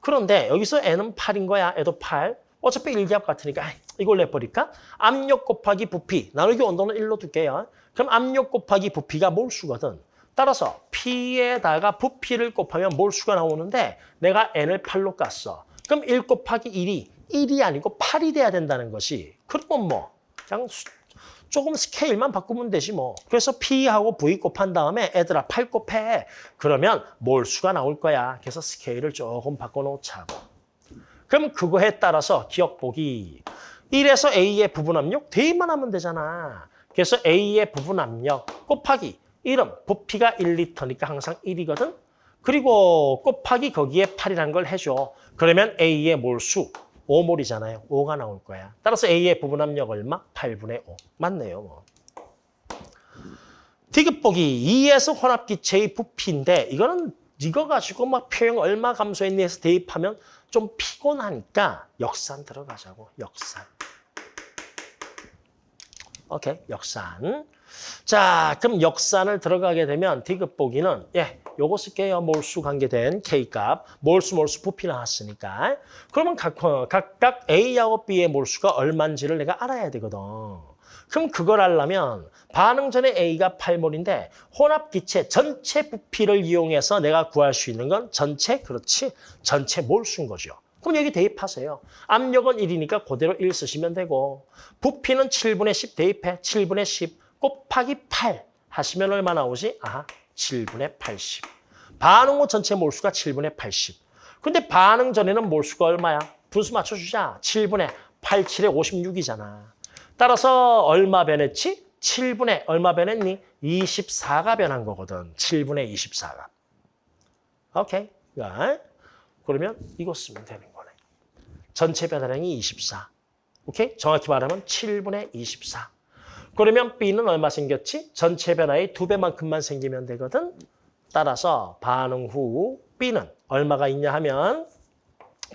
그런데 여기서 n은 8인 거야. 애도 8. 어차피 일기압 같으니까 이걸 내버릴까? 압력 곱하기 부피. 나누기 온도는 1로 둘게요. 그럼 압력 곱하기 부피가 몰수거든. 따라서 P에다가 부피를 곱하면 몰수가 나오는데 내가 n을 8로 깠어. 그럼 1 곱하기 1이 1이 아니고 8이 돼야 된다는 것이. 그러면 뭐 그냥 수, 조금 스케일만 바꾸면 되지 뭐. 그래서 P하고 V 곱한 다음에 애들아 8 곱해. 그러면 몰수가 나올 거야. 그래서 스케일을 조금 바꿔놓자고. 그럼 그거에 따라서 기억 보기. 1에서 A의 부분 압력 대입만 하면 되잖아. 그래서 A의 부분 압력 곱하기 1은 부피가 1리터니까 항상 1이거든. 그리고 곱하기 거기에 8이라는 걸 해줘. 그러면 A의 몰수 5몰이잖아요. 5가 나올 거야. 따라서 A의 부분 압력 얼마? 8분의 5. 맞네요. 뭐. 디귿 보기 2에서 혼합기체의 부피인데 이거는 이거 가지고 막 표현 얼마 감소했니 해서 대입하면 좀 피곤하니까 역산 들어가자고. 역산. 오케이. 역산. 자, 그럼 역산을 들어가게 되면 디귿 보기는 예, 요거 쓸게요. 몰수 관계된 K값. 몰수 몰수 부피 나왔으니까. 그러면 각, 어, 각각 A하고 B의 몰수가 얼마인지를 내가 알아야 되거든. 그럼 그걸 알려면 반응 전에 A가 8몰인데 혼합 기체 전체 부피를 이용해서 내가 구할 수 있는 건 전체, 그렇지, 전체 몰수인 거죠. 그럼 여기 대입하세요. 압력은 1이니까 그대로 1 쓰시면 되고 부피는 7분의 10 대입해. 7분의 10 곱하기 8 하시면 얼마 나오지? 아, 7분의 80. 반응 후 전체 몰수가 7분의 80. 근데 반응 전에는 몰수가 얼마야? 분수 맞춰주자. 7분의 87에 56이잖아. 따라서 얼마 변했지? 7분의 얼마 변했니? 24가 변한 거거든. 7분의 24가. 오케이. 그러면 이거 쓰면 되는 거네. 전체 변화량이 24. 오케이? 정확히 말하면 7분의 24. 그러면 B는 얼마 생겼지? 전체 변화의 두 배만큼만 생기면 되거든. 따라서 반응 후 B는 얼마가 있냐 하면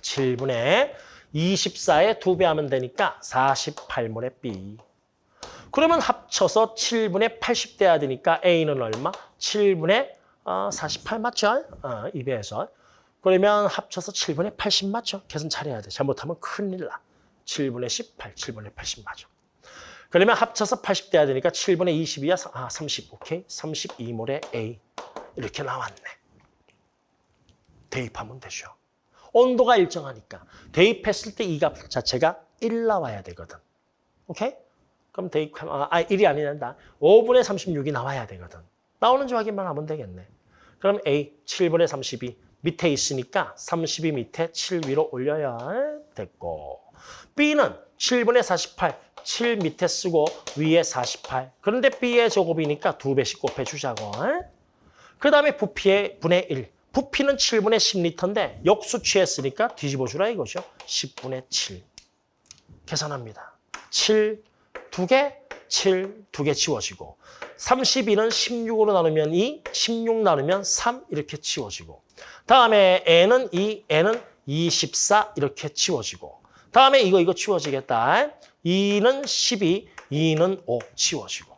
7분의 24에 두 배 하면 되니까 48몰의 B. 그러면 합쳐서 7분의 80 돼야 되니까 A는 얼마? 7분의 48 맞죠? 어, 2배에서. 그러면 합쳐서 7분의 80 맞죠? 계산 잘해야 돼. 잘못하면 큰일 나. 7분의 18, 7분의 80 맞죠? 그러면 합쳐서 80 돼야 되니까 7분의 22야. 아, 30. 오케이. 32몰의 A. 이렇게 나왔네. 대입하면 되죠. 온도가 일정하니까. 대입했을 때 이 값 자체가 1 나와야 되거든. 오케이? 그럼 대입하면, 아, 1이 아니란다. 5분의 36이 나와야 되거든. 나오는지 확인만 하면 되겠네. 그럼 A, 7분의 32. 밑에 있으니까 32 밑에 7 위로 올려야 됐고. B는 7분의 48. 7 밑에 쓰고 위에 48. 그런데 B의 제곱이니까 두 배씩 곱해주자고. 그 다음에 부피의 분의 1. 부피는 7분의 10리터인데 역수 취했으니까 뒤집어주라 이거죠. 10분의 7. 계산합니다. 7, 2개, 7, 2개 지워지고 32는 16으로 나누면 2, 16 나누면 3 이렇게 지워지고 다음에 n은 2, n은 24 이렇게 지워지고 다음에 이거 이거 지워지겠다. 2는 12, 2는 5 지워지고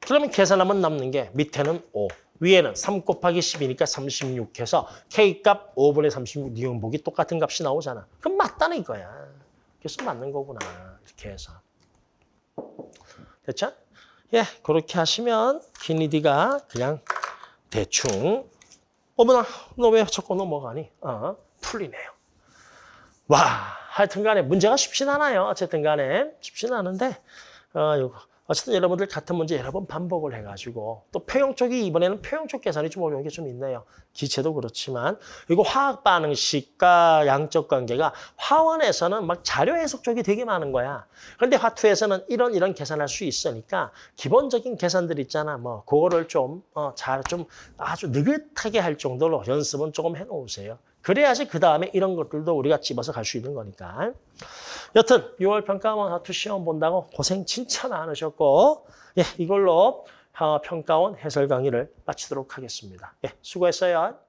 그러면 계산하면 남는 게 밑에는 5, 위에는 3 곱하기 10이니까 36 해서 K값 5분의 36 니은복이 똑같은 값이 나오잖아. 그럼 맞다는 이거야. 그래서 맞는 거구나. 이렇게 해서. 됐죠? 예, 그렇게 하시면 키니디가 그냥 대충 어머나, 너 왜 자꾸 넘어가니? 어, 풀리네요. 와, 하여튼 간에 문제가 쉽진 않아요. 어쨌든 간에 쉽진 않은데 어. 어쨌든 여러분들 같은 문제 여러 번 반복을 해가지고 또 표형 쪽이 이번에는 표형 쪽 계산이 좀 어려운 게 좀 있네요. 기체도 그렇지만 이거 화학 반응식과 양적 관계가 화원에서는 막 자료 해석 쪽이 되게 많은 거야. 그런데 화투에서는 이런 이런 계산할 수 있으니까 기본적인 계산들 있잖아. 뭐 그거를 좀 어, 잘좀 아주 느긋하게 할 정도로 연습은 조금 해놓으세요. 그래야지 그 다음에 이런 것들도 우리가 집어서 갈 수 있는 거니까. 여튼 6월 평가원 하투 시험 본다고 고생 진짜 많으셨고 예, 이걸로 어, 평가원 해설 강의를 마치도록 하겠습니다. 예, 수고했어요.